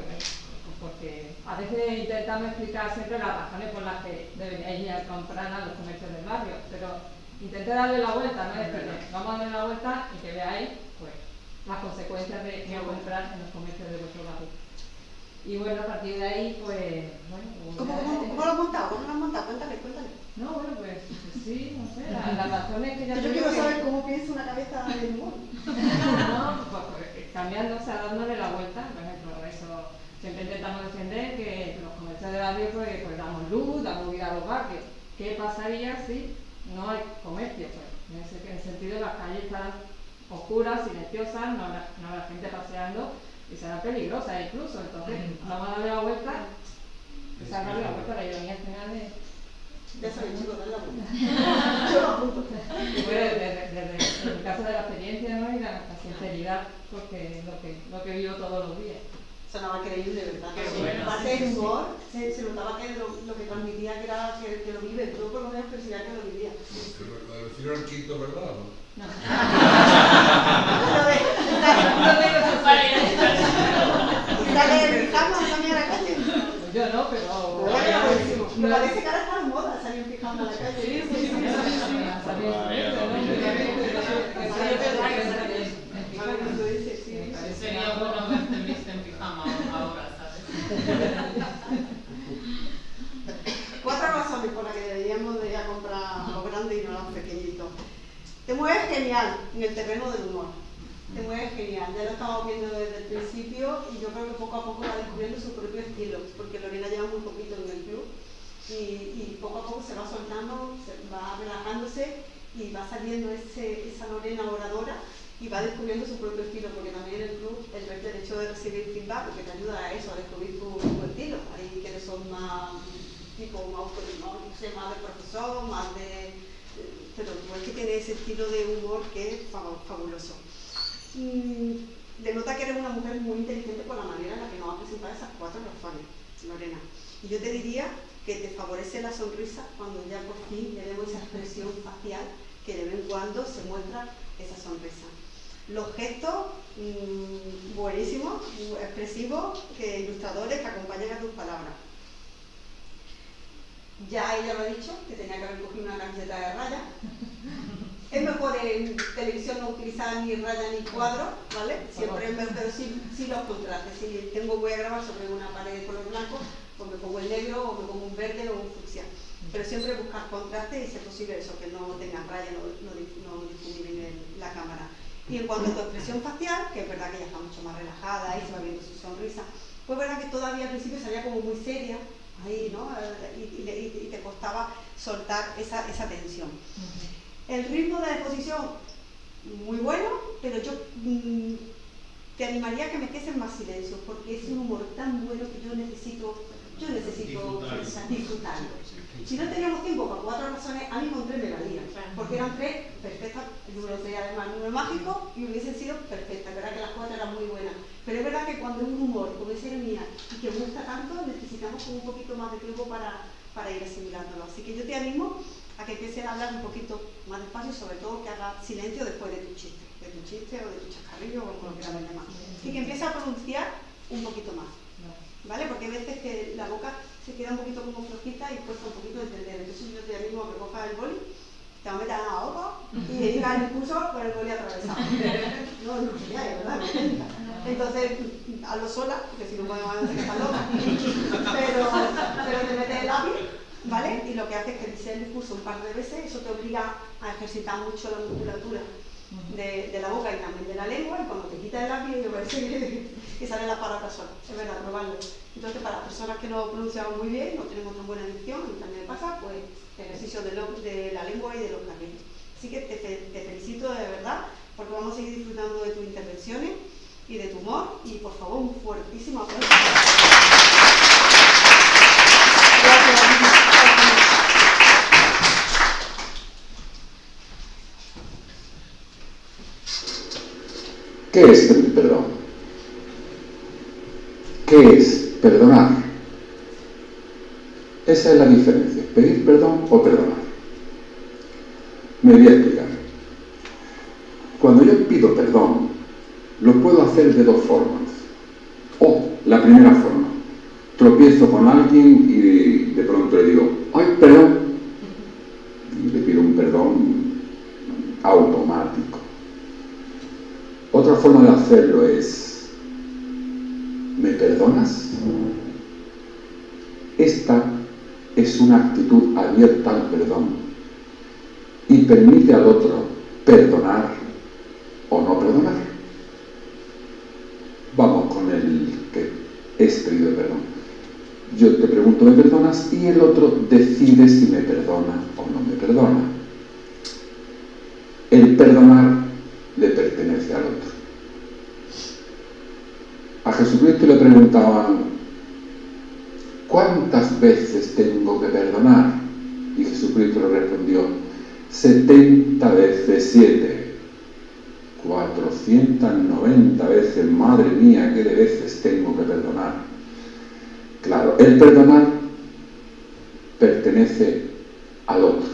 porque a veces intentamos explicar siempre las razones por las que deberíais ir a comprar a los comercios del barrio, pero intenté darle la vuelta, no es. Vamos a darle la vuelta y que veáis pues, las consecuencias de no comprar en los comercios de vuestro barrio. Y bueno, a partir de ahí, pues, bueno, pues, ¿Cómo, cómo, cómo lo has montado? ¿Cómo lo has montado? Cuéntame, cuéntame. No, bueno, pues sí, no sé, la- las razones que ya Yo quiero que- saber cómo piensa una cabeza de humor. no, pues, pues, cambiando, o sea, dándole la vuelta, por ejemplo, eso siempre intentamos defender que los comercios de barrio pues, pues damos luz, damos vida a los barrios. ¿Qué pasaría si no hay comercio? Pues en ese, en ese sentido las calles estarán oscuras, silenciosas, no habrá, no habrá gente paseando y serán peligrosas incluso. Entonces, vamos a darle la vuelta, o sea, darle la vuelta a la ironía al final de... Ya sabéis, chicos, dale la vuelta. Yo lo apunto. Y bueno, desde, desde el caso de la experiencia ¿no? y la, la sinceridad, porque es lo que, lo que vivo todos los días. Sonaba creíble, ¿verdad? Sí, bueno, del sí. humor, se, se notaba que lo, lo que transmitía que era que, que lo vive, tú por lo menos percibías que lo vivía. Pero lo del filo al quinto, ¿verdad? no? De, la calle. Yo no, pero... Bueno, buenísimo. Me parece que ahora está de moda Cuatro razones por las que deberíamos de ir a comprar lo grande y no lo pequeñito. Te mueves genial en el terreno del humor. Te mueves genial. Ya lo estamos viendo desde el principio y yo creo que poco a poco va descubriendo su propio estilo, porque Lorena lleva muy poquito en el club y, y poco a poco se va soltando, va relajándose y va saliendo esa Lorena oradora y va descubriendo su propio estilo, porque también el club el, el hecho de recibir feedback, porque te ayuda a eso, a descubrir tu, tu estilo. Hay quienes son más tipo más, no, sé, más de profesor, más de... Pero es que tiene ese estilo de humor que es fa- fabuloso. Mm, denota que eres una mujer muy inteligente por la manera en la que nos ha presentado esas cuatro razones, Lorena. Y yo te diría que te favorece la sonrisa cuando ya por fin le vemos esa expresión facial que de vez en cuando se muestra esa sonrisa. Los gestos mm, buenísimos, expresivos, que ilustradores que acompañan a tus palabras. Ya ella lo ha dicho, que tenía que haber cogido una camiseta de raya. es mejor en televisión no utilizar ni raya ni cuadro, ¿vale? Siempre es mejor, pero sí, sí los contrastes. Si tengo, voy a grabar sobre una pared de color blanco, pues me pongo el negro o me pongo un verde o un fucsia. Pero siempre buscar contraste y si es posible eso, que no tengan raya, no, no, no difuminen la cámara. Y en cuanto a tu expresión facial, que es verdad que ella está mucho más relajada y se va viendo su sonrisa, pues es verdad que todavía al principio salía como muy seria, ahí, ¿no? Y, y- y te costaba soltar esa, esa tensión. El ritmo de la exposición, muy bueno, pero yo mm, te animaría a que metiesen más silencio, porque es un humor tan bueno que yo necesito, yo necesito Disfrutarlo. Si no teníamos tiempo para cuatro razones, a mí con tres me valía, porque eran tres perfectas, el número sería además número mágico y hubiesen sido perfectas, verdad que las cuatro eran muy buenas. Pero es verdad que cuando es un humor con esa ironía y que gusta tanto, necesitamos como un poquito más de tiempo para, para ir asimilándolo. Así que yo te animo a que empieces a hablar un poquito más despacio y sobre todo que hagas silencio después de tu chiste, de tu chiste o de tu chascarrillo o como lo quieras llamar. Y que empieces a pronunciar un poquito más. ¿Vale? Porque hay veces que la boca se queda un poquito como flojita y cuesta un poquito entender. Entonces yo te a que cojas el boli, te lo metas en la boca y digas el discurso con el boli atravesado. No, no, ya, de verdad, no. Entonces, hazlo sola, porque si no podemos hacer estás loca. Pero, pero te metes el lápiz, ¿vale? Y lo que hace es que dices el discurso un par de veces, eso te obliga a ejercitar mucho la musculatura de, de la boca y también de la lengua, y cuando te quitas el lápiz, te parece que, que sale la palabra sola. Es verdad, probarlo. Entonces, para personas que no pronunciamos muy bien, no tenemos tan buena dicción, y también pasa, pues, ejercicio de, lo- de la lengua y de los carrillos. Así que te, te felicito de verdad, porque vamos a seguir disfrutando de tus intervenciones y de tu humor, y por favor, un fuertísimo aplauso. ¿Qué es pedir perdón? ¿Qué es perdonar? Esa es la diferencia, pedir perdón o perdonar. Me voy a explicar. Cuando yo pido perdón, lo puedo hacer de dos formas. O la primera forma, tropiezo con alguien y de pronto le digo, ay, perdón, y le pido un perdón automático. Otra forma de hacerlo es, ¿me perdonas? Esta es una actitud abierta al perdón y permite al otro perdonar o no perdonar. Vamos con el que es pedido perdón. Yo te pregunto, ¿me perdonas? Y el otro decide si me perdona o no me perdona. El perdonar le pertenece al otro. A Jesucristo le preguntaban, ¿cuántas veces tengo que perdonar? Y Jesucristo le respondió, 70 veces 7. 490 veces, madre mía, qué de veces tengo que perdonar. Claro, el perdonar pertenece al otro.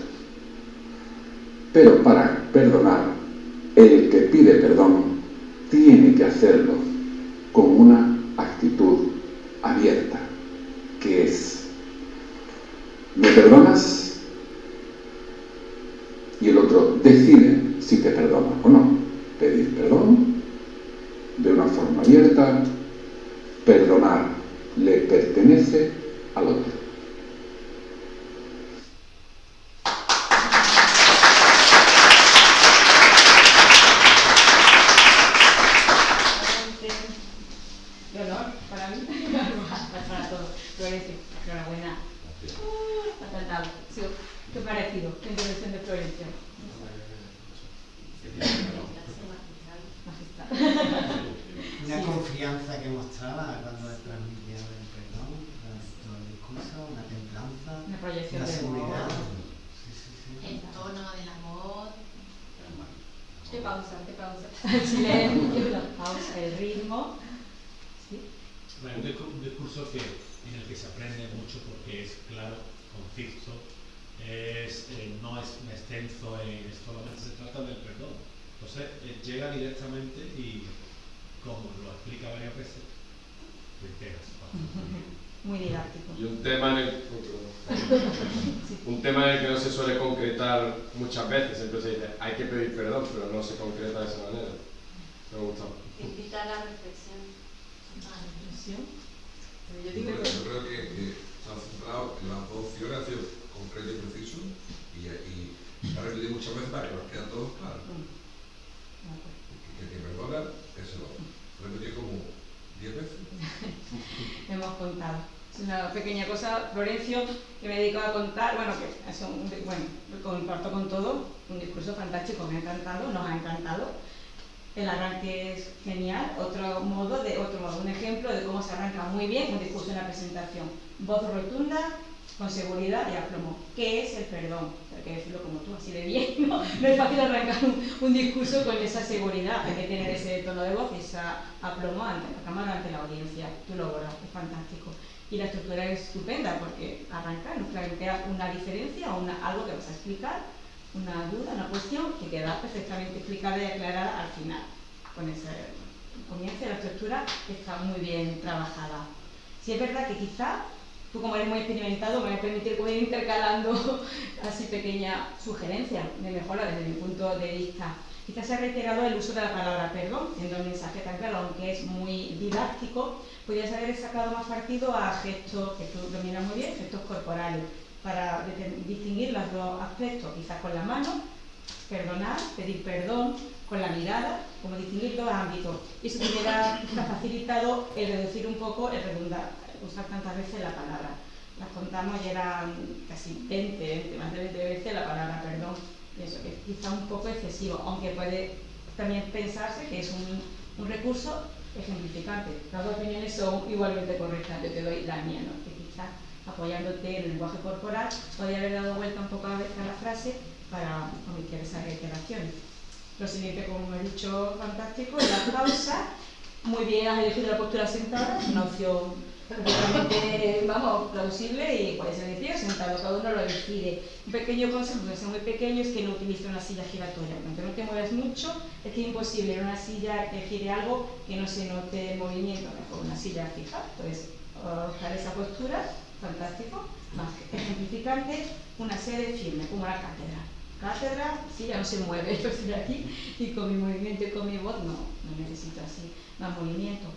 Pero para perdonar, el que pide perdón tiene que hacerlo con una actitud abierta, que es, ¿me perdonas? Y el otro decide si te perdona o no. Pedir perdón de una forma abierta, perdonar le pertenece al otro. De honor para mí, para todos. Florencia, enhorabuena. Uh, ha cantado. Sí, ¿Qué parecido? ¿Qué intervención de Florencia? Magistral. Una Sí. confianza que mostraba cuando transmitía el perdón, todo el discurso, una templanza, Una proyección una de seguridad. amor. Sí, sí, sí. El tono de la voz. Qué pausa, qué pausa. El silencio, la pausa, el ritmo. Sí. Bueno, un, discu- un discurso que, en el que se aprende mucho porque es claro, conciso, es, eh, no es extenso, en, es solamente se trata del perdón. Entonces eh, llega directamente y, como lo explica varias veces, te enteras. muy didáctico. Y un tema en el, un tema en el que no se suele concretar muchas veces, siempre se dice hay que pedir perdón, pero no se concreta de esa manera. Me gusta. Invita a la reflexión. ¿A la reflexión? Yo, digo que... yo creo que, que se han centrado en las dos opciones, ha sido concreto y preciso, y, y ha repetido muchas veces para que nos quede todos claros. Que, que, que perdona, eso lo repetido como 10 veces. Hemos contado. Es una pequeña cosa, Florencio, que me dedico a contar, bueno, que es un, bueno, comparto con todo, un discurso fantástico, me ha encantado, nos ha encantado. El arranque es genial, otro modo, de otro modo, un ejemplo de cómo se arranca muy bien un discurso en la presentación. Voz rotunda, con seguridad y aplomo. ¿Qué es el perdón? Hay que decirlo como tú, así de bien, ¿no? No es fácil arrancar un, discurso con esa seguridad, hay que tener ese tono de voz y esa aplomo ante la cámara, ante la audiencia. Tú lo logras, es fantástico. Y la estructura es estupenda porque arranca, nos plantea una diferencia o una, algo que vas a explicar una duda, una cuestión que queda perfectamente explicada y aclarada al final. Con ese comienzo la estructura está muy bien trabajada. Si es verdad que quizá, tú como eres muy experimentado, me voy a permitir ir intercalando así pequeña sugerencia de mejora desde mi punto de vista. Quizás se ha reiterado el uso de la palabra perdón en el mensaje tan claro, aunque es muy didáctico, podrías haber sacado más partido a gestos que tú dominas muy bien, gestos corporales para distinguir los dos aspectos, quizás con la mano, perdonar, pedir perdón, con la mirada, como distinguir dos ámbitos. Y eso te hubiera facilitado el reducir un poco, el redundar, usar tantas veces la palabra. Las contamos y eran casi 20, 20 más de 20 veces la palabra perdón. Eso que es quizá un poco excesivo, aunque puede también pensarse que es un recurso ejemplificante. Las dos opiniones son igualmente correctas, yo te doy la mía, ¿no? que quizás apoyándote en el lenguaje corporal, podría haber dado vuelta un poco a la frase para omitir esas reiteraciones. Lo siguiente, como he dicho, fantástico, la pausa. Muy bien, has elegido la postura sentada, una opción vamos, plausible y puede ser de pie sentado, cada uno lo decide. Un pequeño consejo, que sea muy pequeño, es que no utilice una silla giratoria. Aunque no te muevas mucho, es que es imposible en una silla que gire algo que no se note el movimiento, mejor una silla fija. Entonces, buscar esa postura fantástico, más ejemplificante, una sede firme, como la cátedra. Cátedra, ya no se mueve, yo estoy aquí y con mi movimiento y con mi voz no, no necesito así más movimiento.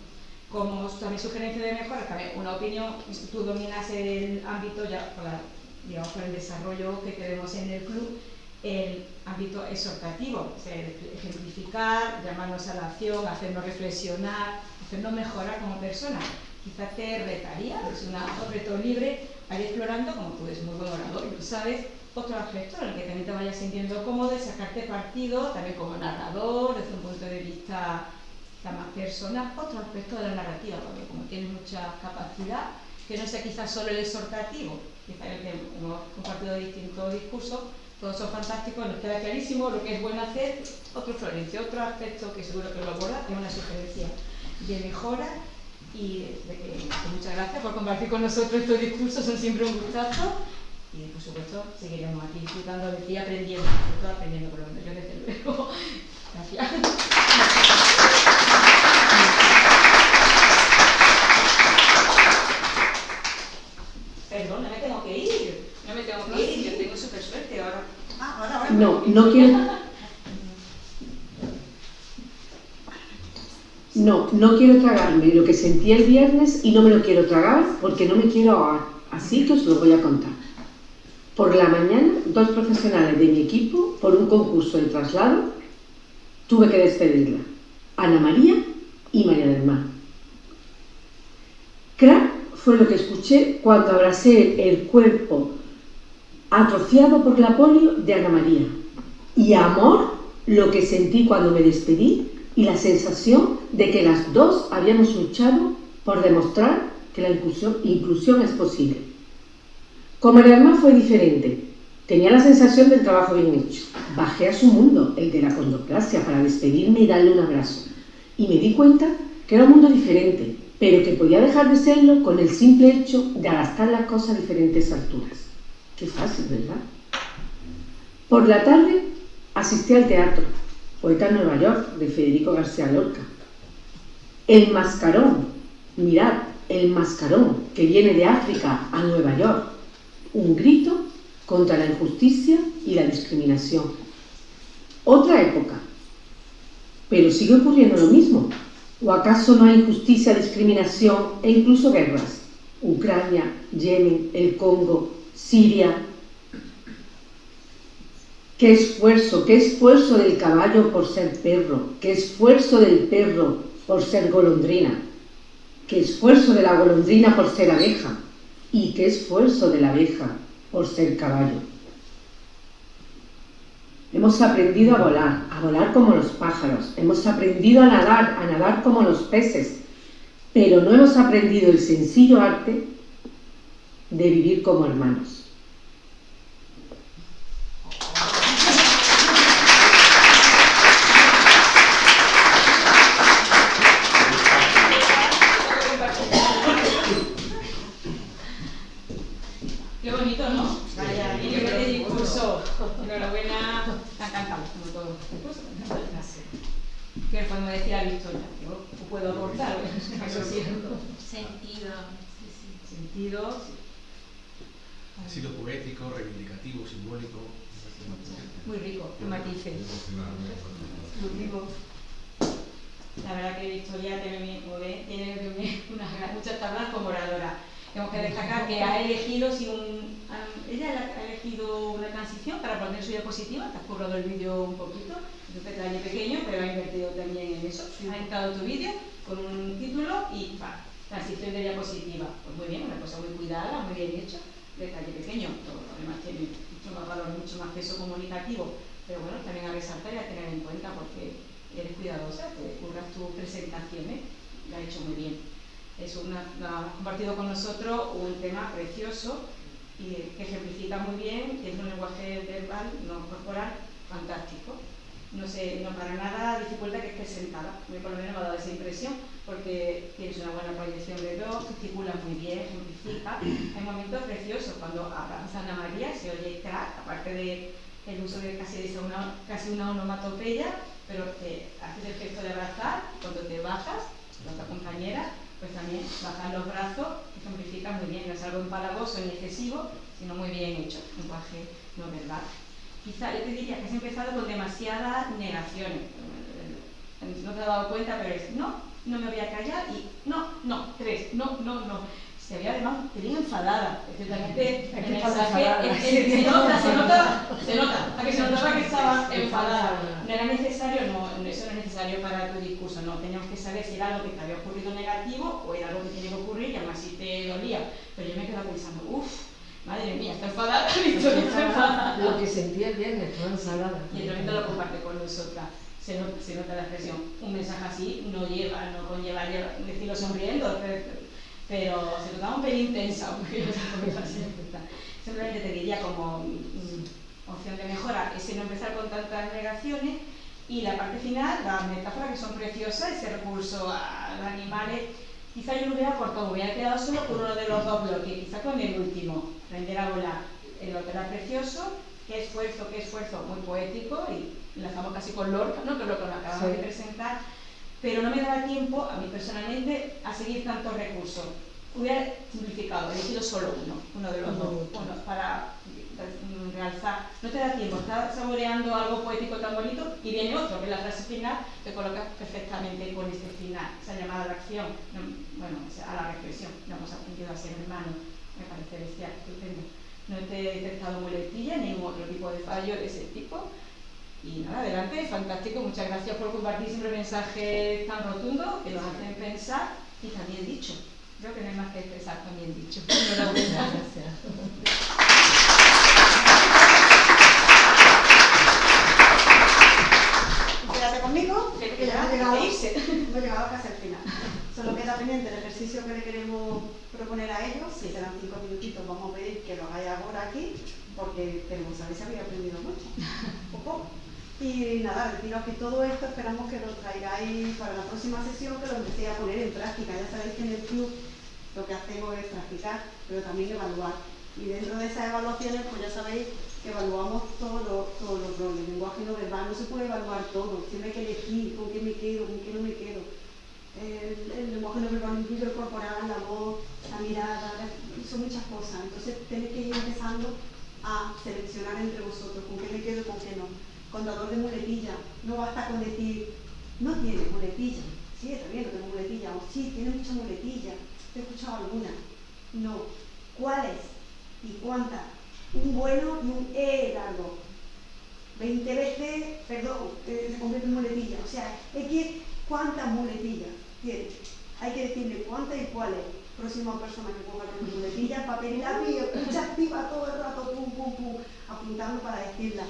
Como también sugerencia de mejora, también una opinión, tú dominas el ámbito ya digamos, por el desarrollo que tenemos en el club, el ámbito exhortativo, ejemplificar, llamarnos a la acción, hacernos reflexionar, hacernos mejorar como personas quizás te retaría, es un reto libre, ir explorando, como tú eres muy buen orador y lo sabes, otro aspecto en el que también te vayas sintiendo cómodo y sacarte partido, también como narrador, desde un punto de vista más personal, otro aspecto de la narrativa, porque como tienes mucha capacidad, que no sea quizás solo el exhortativo, quizás el que hemos compartido distintos discursos, todos son fantásticos, nos queda clarísimo lo que es bueno hacer, otro Florencia, otro aspecto que seguro que lo aborda, es una sugerencia de mejora y muchas gracias por compartir con nosotros estos discursos, son siempre un gustazo y por supuesto seguiremos aquí disfrutando y aprendiendo, sobre todo aprendiendo por lo menos yo desde luego. Gracias. Perdón, no me tengo que ir, no me tengo que ir, yo tengo súper suerte ahora. Ah, ahora, ahora. No, no quiero... No, no quiero tragarme lo que sentí el viernes y no me lo quiero tragar porque no me quiero ahogar. Así que os lo voy a contar. Por la mañana, dos profesionales de mi equipo, por un concurso de traslado, tuve que despedirla. Ana María y María del Mar. Crack fue lo que escuché cuando abracé el cuerpo atrofiado por la polio de Ana María. Y amor, lo que sentí cuando me despedí y la sensación de que las dos habíamos luchado por demostrar que la inclusión, es posible. Con el hermano fue diferente. Tenía la sensación del trabajo bien hecho. Bajé a su mundo, el de la condoclasia, para despedirme y darle un abrazo. Y me di cuenta que era un mundo diferente, pero que podía dejar de serlo con el simple hecho de adaptar las cosas a diferentes alturas. Qué fácil, ¿verdad? Por la tarde asistí al teatro poeta Nueva York, de Federico García Lorca. El mascarón, mirad, el mascarón que viene de África a Nueva York, un grito contra la injusticia y la discriminación. Otra época, pero sigue ocurriendo lo mismo. ¿O acaso no hay injusticia, discriminación e incluso guerras? Ucrania, Yemen, el Congo, Siria. Qué esfuerzo, qué esfuerzo del caballo por ser perro, qué esfuerzo del perro por ser golondrina, qué esfuerzo de la golondrina por ser abeja y qué esfuerzo de la abeja por ser caballo. Hemos aprendido a volar, a volar como los pájaros, hemos aprendido a nadar, a nadar como los peces, pero no hemos aprendido el sencillo arte de vivir como hermanos. Qué bonito, ¿no? Vaya, y qué buen discurso. Enhorabuena, la cantamos como todos los discursos. ¿Qué podemos decir a Victoria? Yo puedo aportar, lo siento. Sentido. Sentido, Ha sido poético, reivindicativo, simbólico. muy rico, en matices. Muy rico. La verdad que Victoria tiene, como tiene unas muchas tablas como oradora. Tenemos que destacar que ha elegido, sin un, ella ha elegido una transición para poner su diapositiva, te has currado el vídeo un poquito, es un detalle pequeño, pero ha invertido también en eso. Ha entrado tu vídeo con un título y pa, transición de diapositiva. Pues muy bien, una cosa muy cuidada, muy bien hecho, detalle pequeño, pero además tiene mucho más valor, mucho más peso comunicativo, pero bueno, también a resaltar y a tener en cuenta porque eres cuidadosa, te curras tus presentaciones, lo ha hecho muy bien. Es una, la- ha compartido con nosotros un tema precioso y que ejemplifica muy bien, es un lenguaje verbal, no corporal, fantástico. No sé, no para nada dificulta que esté sentada. Mí por lo menos me ha dado esa impresión porque tienes una buena proyección de voz, gesticulas muy bien, ejemplifica. Hay momentos preciosos cuando abraza a Ana María, se oye crack, aparte de el uso de casi, de una, casi una onomatopeya, pero te haces el gesto de abrazar, cuando te bajas, la otra compañera, pues también bajar los brazos, ejemplifica muy bien, no es algo empalagoso ni excesivo, sino muy bien hecho, lenguaje no verbal. Quizá yo te diría que has empezado con demasiadas negaciones. No te has dado cuenta, pero es no, no me voy a callar y no, no, tres, no, no, no. Se había además te enfadada. El mensaje es- se nota, se nota, se nota, a que se notaba que estaba enfadada. No era necesario, no, eso no es necesario para tu discurso, no. Teníamos que saber si era algo que te había ocurrido negativo o era algo que tenía que ocurrir y aún así te dolía. Pero yo me quedaba pensando, uff, madre mía, está enfadada, Victoria está enfadada. Lo que sentí el viernes, estaba enfadada. Y el momento lo comparte con nosotras. Se nota, se nota la expresión. Un mensaje así no lleva, no conlleva lleva- decirlo sonriendo, pero, pero se notaba un pelín tensa. Simplemente te diría como mm, opción de mejora ese no empezar con tantas negaciones y la parte final, las metáforas que son preciosas, ese recurso a los animales, quizá yo lo hubiera cortado, me hubiera quedado solo con uno de los dos bloques, quizá con el último, aprender a volar. El otro era precioso, qué esfuerzo, qué esfuerzo, muy poético y enlazamos casi con Lorca, ¿no? que es lo que nos acabamos Sí. de presentar, pero no me daba tiempo, a mí personalmente, a seguir tantos recursos. Hubiera simplificado, he elegido solo uno, uno de los dos, uno para realzar. No te da tiempo, estás saboreando algo poético tan bonito y viene otro, que es la frase final, te colocas perfectamente con este final, esa llamada a la acción, no, bueno, a la reflexión. No hemos aprendido a ser hermanos, me parece bestial, estupendo. No te he detectado muletilla, ni ningún otro tipo de fallo de ese tipo. Y nada, adelante, fantástico, muchas gracias por compartir siempre mensajes tan rotundos que nos hacen pensar y también dicho. Creo que no hay más que expresar también dicho. Enhorabuena. Quédate conmigo, Que ya hemos llegado, hemos llegado casi al final. Solo queda pendiente el ejercicio que le queremos proponer a ellos. Si serán cinco minutitos, vamos a pedir que lo hagáis ahora aquí, porque queremos saber si habéis aprendido mucho. Poco. Y nada, deciros que todo esto esperamos que lo traigáis para la próxima sesión, que lo empecéis a poner en práctica. Ya sabéis que en el club lo que hacemos es practicar, pero también evaluar. Y dentro de esas evaluaciones, pues ya sabéis evaluamos todos los, roles. El lenguaje no verbal no se puede evaluar todo. Siempre hay que elegir con qué me quedo, con qué no me quedo. el, el lenguaje no verbal incluye el corporal, la voz, la mirada, son muchas cosas. Entonces tenéis que ir empezando a seleccionar entre vosotros con qué me quedo y con qué no. Contador de muletilla, no basta con decir, no tiene muletilla. Sí, está bien, no tengo muletilla. O sí, tiene mucha muletilla. He escuchado alguna. No. ¿Cuáles? ¿Y cuántas? Un bueno y un E largo. 20 veces, perdón, eh, se convierte en muletilla. O sea, que cuántas muletillas tiene. Hay que decirle cuántas y cuáles. Próxima persona que ponga con muletillas, papel y lápiz, escucha activa todo el rato, pum, pum, pum, apuntando para decirla.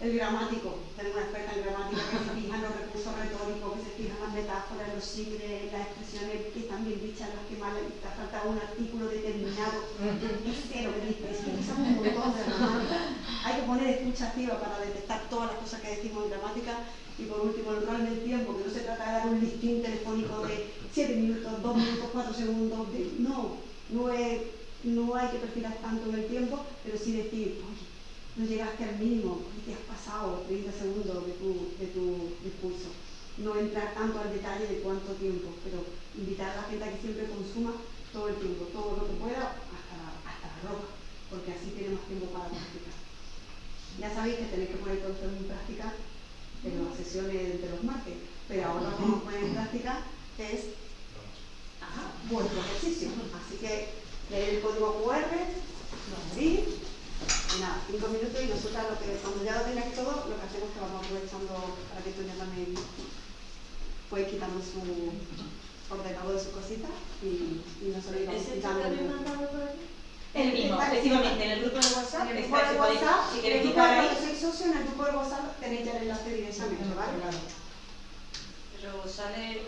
El gramático, tenemos una experta en gramática que se fija en los recursos retóricos, que se fija en las metáforas, los en las expresiones que están bien dichas, las que le te ha faltado un artículo determinado. Es cero, que dice, es un montón de gramática. Hay que poner escucha activa para detectar todas las cosas que decimos en gramática. Y por último, el rol del tiempo, que no se trata de dar un listín telefónico de 7 minutos, 2 minutos, 4 segundos. de- no, no, es, no hay que perfilar tanto en el tiempo, pero sí decir, oye, no llegaste al mínimo, te has pasado 30 segundos de tu, de tu discurso. No entrar tanto al detalle de cuánto tiempo, pero invitar a la gente a que siempre consuma todo el tiempo, todo lo que pueda, hasta, hasta la ropa, porque así tiene más tiempo para practicar. Ya sabéis que tenéis que poner todo esto en práctica en las sesiones de los martes, pero ahora lo que vamos a poner en práctica es ajá, vuestro ejercicio. Así que leer el código QR, lo abrís, y nada, cinco minutos y nosotros lo que, cuando ya lo tengáis todo, lo que hacemos es que vamos aprovechando para que Toña también puede quitando su ordenador de sus cositas y, y nosotros íbamos ¿Ese quitando. mandado por ahí? El mismo, Vale, efectivamente, en el grupo de WhatsApp, En el grupo de WhatsApp, si quitar de ahí, sois socio, en el grupo de WhatsApp tenéis ya el enlace directamente, ¿vale? Pero sale.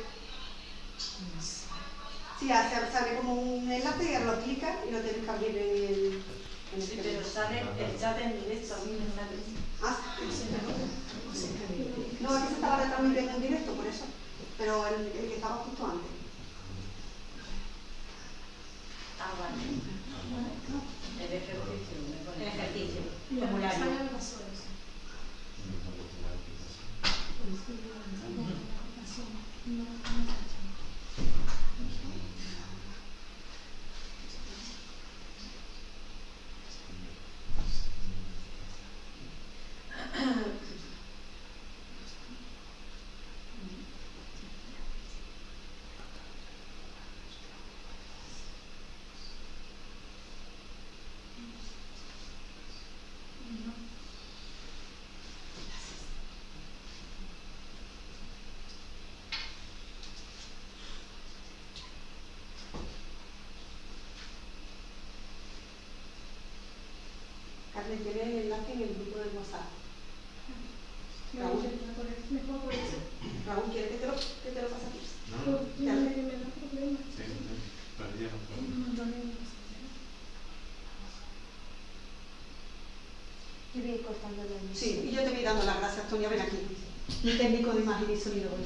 Sí, hace, sale como un enlace y lo clicas y lo tenéis que abrir en el... En el Sí, pero sale el chat en directo, a mí me sale. Ah, no, es que se estaba retransmitiendo en directo, por eso. Pero el, el que estaba justo antes. Ah, vale. El ejercicio. El ejercicio, formulario. sale las horas. Carmen, tiene el enlace en el grupo de WhatsApp. Raúl, Mejor por eso. Raúl, ¿quieres que te lo, que te lo pase a ti? Porque Ya. me, me da problemas. Yo voy cortando Sí, y yo te voy dando las gracias, Tonia, ven aquí. Mi técnico de